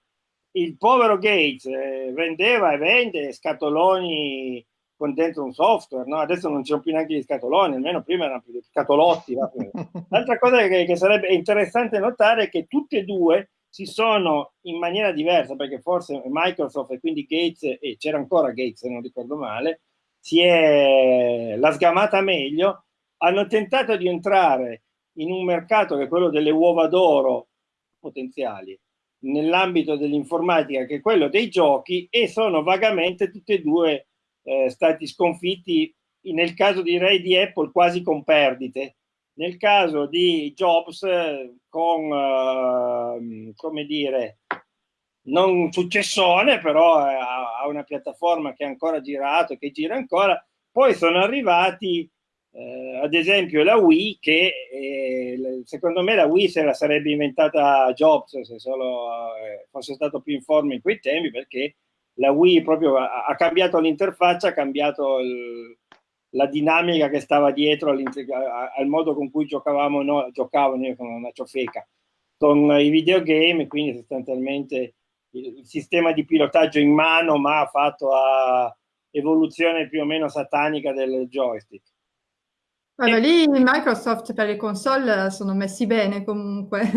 Speaker 3: Il povero Gates eh, vendeva e vende scatoloni con dentro un software, no? adesso non c'è più neanche gli scatoloni, almeno prima erano più gli scatolotti. L'altra cosa che, che, sarebbe interessante notare è che tutti e due si sono in maniera diversa, perché forse Microsoft e quindi Gates, e c'era ancora Gates se non ricordo male, si è la sgamata meglio, hanno tentato di entrare in un mercato che è quello delle uova d'oro potenziali, nell'ambito dell'informatica che è quello dei giochi e sono vagamente tutti e due eh, stati sconfitti nel caso direi di Apple quasi con perdite. Nel caso di Jobs con eh, come dire non successone però ha una piattaforma che ha ancora girato che gira ancora poi sono arrivati eh, ad esempio la Wii che eh, secondo me la Wii se la sarebbe inventata Jobs se solo eh, fosse stato più in forma in quei tempi perché la Wii proprio ha, ha cambiato l'interfaccia, ha cambiato il, la dinamica che stava dietro al modo con cui giocavamo noi, giocavano io con una ciofeca, con i videogame, quindi sostanzialmente il, sistema di pilotaggio in mano, ma fatto a evoluzione più o meno satanica del joystick.
Speaker 2: Allora, lì Microsoft per le console sono messi bene comunque.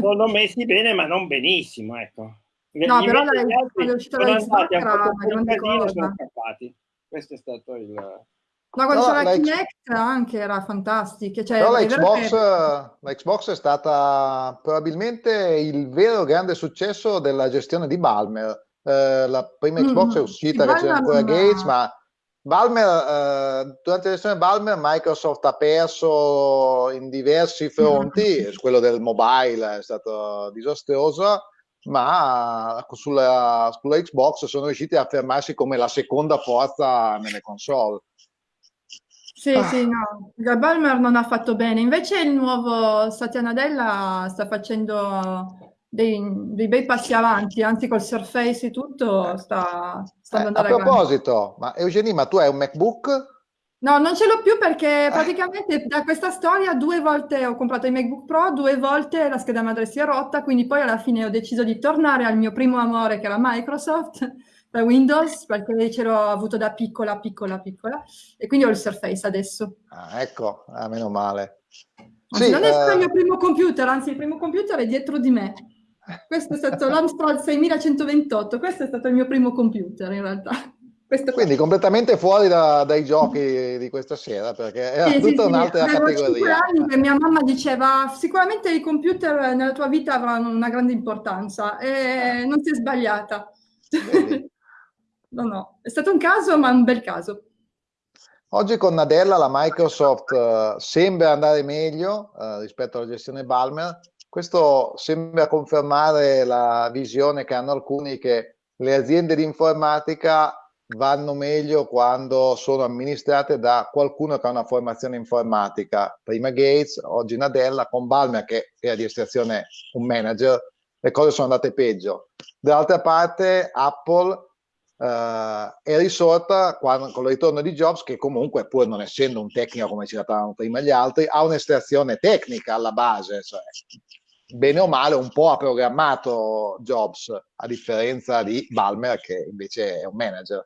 Speaker 3: sono messi bene, ma non benissimo, ecco.
Speaker 2: No, però la, quando è uscita la Xbox era una grande cosa. Sono
Speaker 3: scappati. Questo è stato il...
Speaker 2: No, quando no, c'era la Kinect anche era fantastica. Cioè,
Speaker 1: la Xbox, che... la Xbox è stata probabilmente il vero grande successo della gestione di Balmer, eh, la prima Xbox mm, è uscita che c'era ancora Gates, ma Balmer, eh, durante la gestione Balmer Microsoft ha perso in diversi fronti, mm. quello del mobile è stato disastroso, ma sulla, sulla Xbox sono riusciti a affermarsi come la seconda forza nelle console.
Speaker 2: Sì, ah. sì, no, Balmer non ha fatto bene, invece il nuovo Satya Nadella sta facendo dei, dei, bei passi avanti, anzi col Surface e tutto sta, sta
Speaker 1: andando eh, A proposito, ma Eugenie, ma tu hai un MacBook?
Speaker 2: No, non ce l'ho più perché praticamente da questa storia due volte ho comprato il MacBook Pro, due volte la scheda madre si è rotta, quindi poi alla fine ho deciso di tornare al mio primo amore che era Microsoft per Windows perché ce l'ho avuto da piccola, piccola, piccola e quindi ho il Surface adesso.
Speaker 1: Ah, ecco, ah, meno male.
Speaker 2: Anzi, sì, non è stato eh... il mio primo computer, anzi il primo computer è dietro di me. Questo è stato l'Amstrad 6128, questo è stato il mio primo computer in realtà.
Speaker 1: Quindi completamente fuori da, dai giochi di questa sera, perché era sì, tutta sì, un'altra sì. categoria.
Speaker 2: anni mia mamma diceva sicuramente i computer nella tua vita avranno una grande importanza e non si è sbagliata. no, no, è stato un caso, ma un bel caso.
Speaker 1: Oggi con Nadella la Microsoft uh, sembra andare meglio uh, rispetto alla gestione Balmer, questo sembra confermare la visione che hanno alcuni che le aziende di informatica vanno meglio quando sono amministrate da qualcuno che ha una formazione informatica. Prima Gates, oggi Nadella, con Balmer che era di estrazione un manager, le cose sono andate peggio. Dall'altra parte Apple eh, è risorta quando, con il ritorno di Jobs che comunque pur non essendo un tecnico come ci trattavano prima gli altri, ha un'estrazione tecnica alla base, cioè bene o male un po' ha programmato Jobs, a differenza di Balmer che invece è un manager.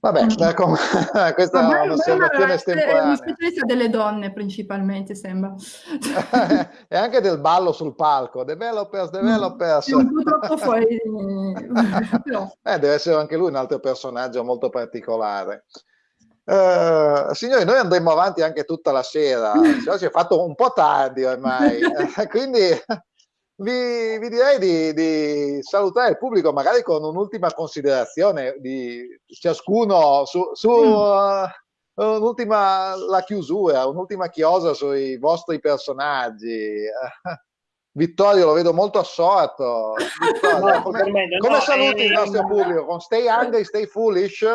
Speaker 1: Vabbè, mm. ecco, questa Vabbè, è un'osservazione estemporanea. È
Speaker 2: uno specialista delle donne principalmente, sembra.
Speaker 1: e anche del ballo sul palco, developers, developers.
Speaker 2: un po' troppo fuori.
Speaker 1: eh, deve essere anche lui un altro personaggio molto particolare. Uh, signori, noi andremo avanti anche tutta la sera, si è fatto un po' tardi ormai, quindi vi, vi direi di, di, salutare il pubblico magari con un'ultima considerazione di ciascuno su, su uh, un'ultima la chiusura, un'ultima chiosa sui vostri personaggi. Vittorio lo vedo molto assorto. Vittorio, come, me, come saluti eh, il nostro pubblico? Con stay hungry, stay foolish?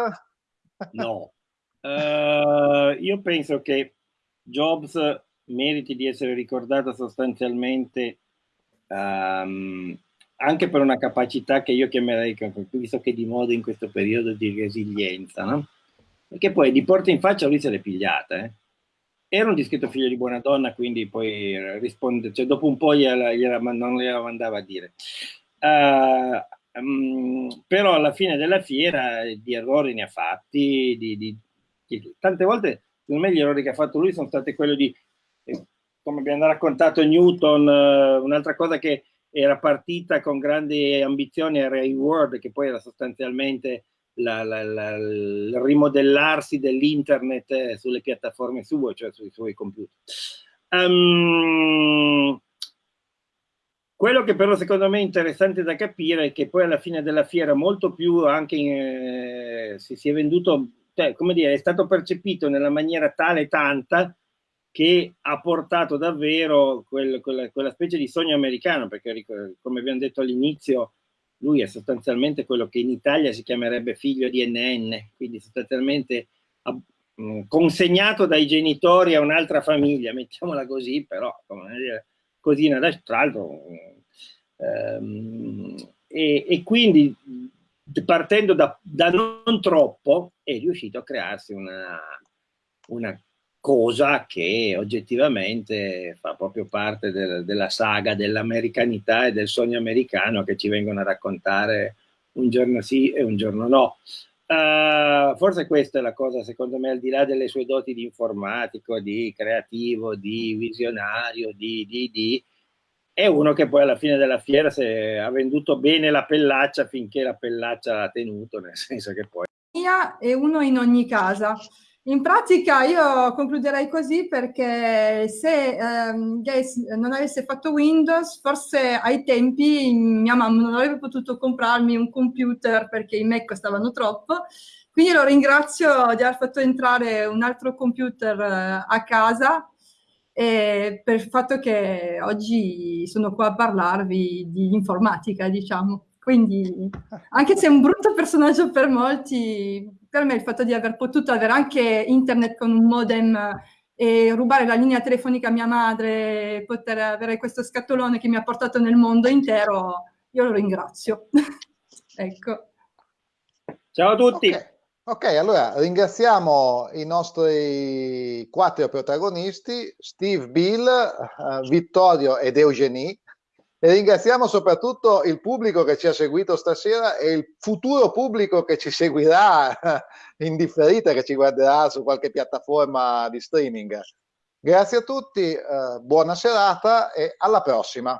Speaker 3: No, Uh, io penso che Jobs meriti di essere ricordato sostanzialmente um, anche per una capacità che io chiamerei, visto che di moda in questo periodo, di resilienza, no? Perché poi di porta in faccia lui se l'è pigliata, eh? Era un discreto figlio di buona donna, quindi poi risponde, cioè dopo un po' gliela, gliela, non gliela mandava a dire. Uh, um, però alla fine della fiera di errori ne ha fatti, di, di, tante volte, secondo me, gli errori che ha fatto lui sono stati quelli di, eh, come abbiamo raccontato Newton, eh, un'altra cosa che era partita con grandi ambizioni era il Word, che poi era sostanzialmente la, la, la, il rimodellarsi dell'internet eh, sulle piattaforme sue, cioè sui suoi computer. Um, quello che però secondo me è interessante da capire è che poi alla fine della fiera molto più anche in, eh, si, si, è venduto cioè, come dire, è stato percepito nella maniera tale e tanta che ha portato davvero quel, quella, quella, specie di sogno americano, perché come abbiamo detto all'inizio, lui è sostanzialmente quello che in Italia si chiamerebbe figlio di NN, quindi sostanzialmente mm, consegnato dai genitori a un'altra famiglia, mettiamola così, però dire, così tra l'altro, ehm, e, e, quindi partendo da, da, non troppo, è riuscito a crearsi una, una cosa che oggettivamente fa proprio parte del, della saga dell'americanità e del sogno americano che ci vengono a raccontare un giorno sì e un giorno no. Uh, forse questa è la cosa, secondo me, al di là delle sue doti di informatico, di creativo, di visionario, di, di, di è uno che poi alla fine della fiera ha venduto bene la pellaccia finché la pellaccia l'ha tenuto, nel senso che poi...
Speaker 2: E uno in ogni casa. In pratica io concluderei così perché se ehm, Gates non avesse fatto Windows, forse ai tempi mia mamma non avrebbe potuto comprarmi un computer perché i Mac costavano troppo. Quindi lo ringrazio di aver fatto entrare un altro computer eh, a casa e per il fatto che oggi sono qua a parlarvi di informatica, diciamo. Quindi, anche se è un brutto personaggio per molti, per me il fatto di aver potuto avere anche internet con un modem e rubare la linea telefonica a mia madre, poter avere questo scatolone che mi ha portato nel mondo intero, io lo ringrazio. ecco.
Speaker 3: Ciao a tutti.
Speaker 1: Okay. Ok, allora ringraziamo i nostri quattro protagonisti, Steve, Bill, uh, Vittorio ed Eugenie, e ringraziamo soprattutto il pubblico che ci ha seguito stasera e il futuro pubblico che ci seguirà in differita, che ci guarderà su qualche piattaforma di streaming. Grazie a tutti, eh, buona serata e alla prossima.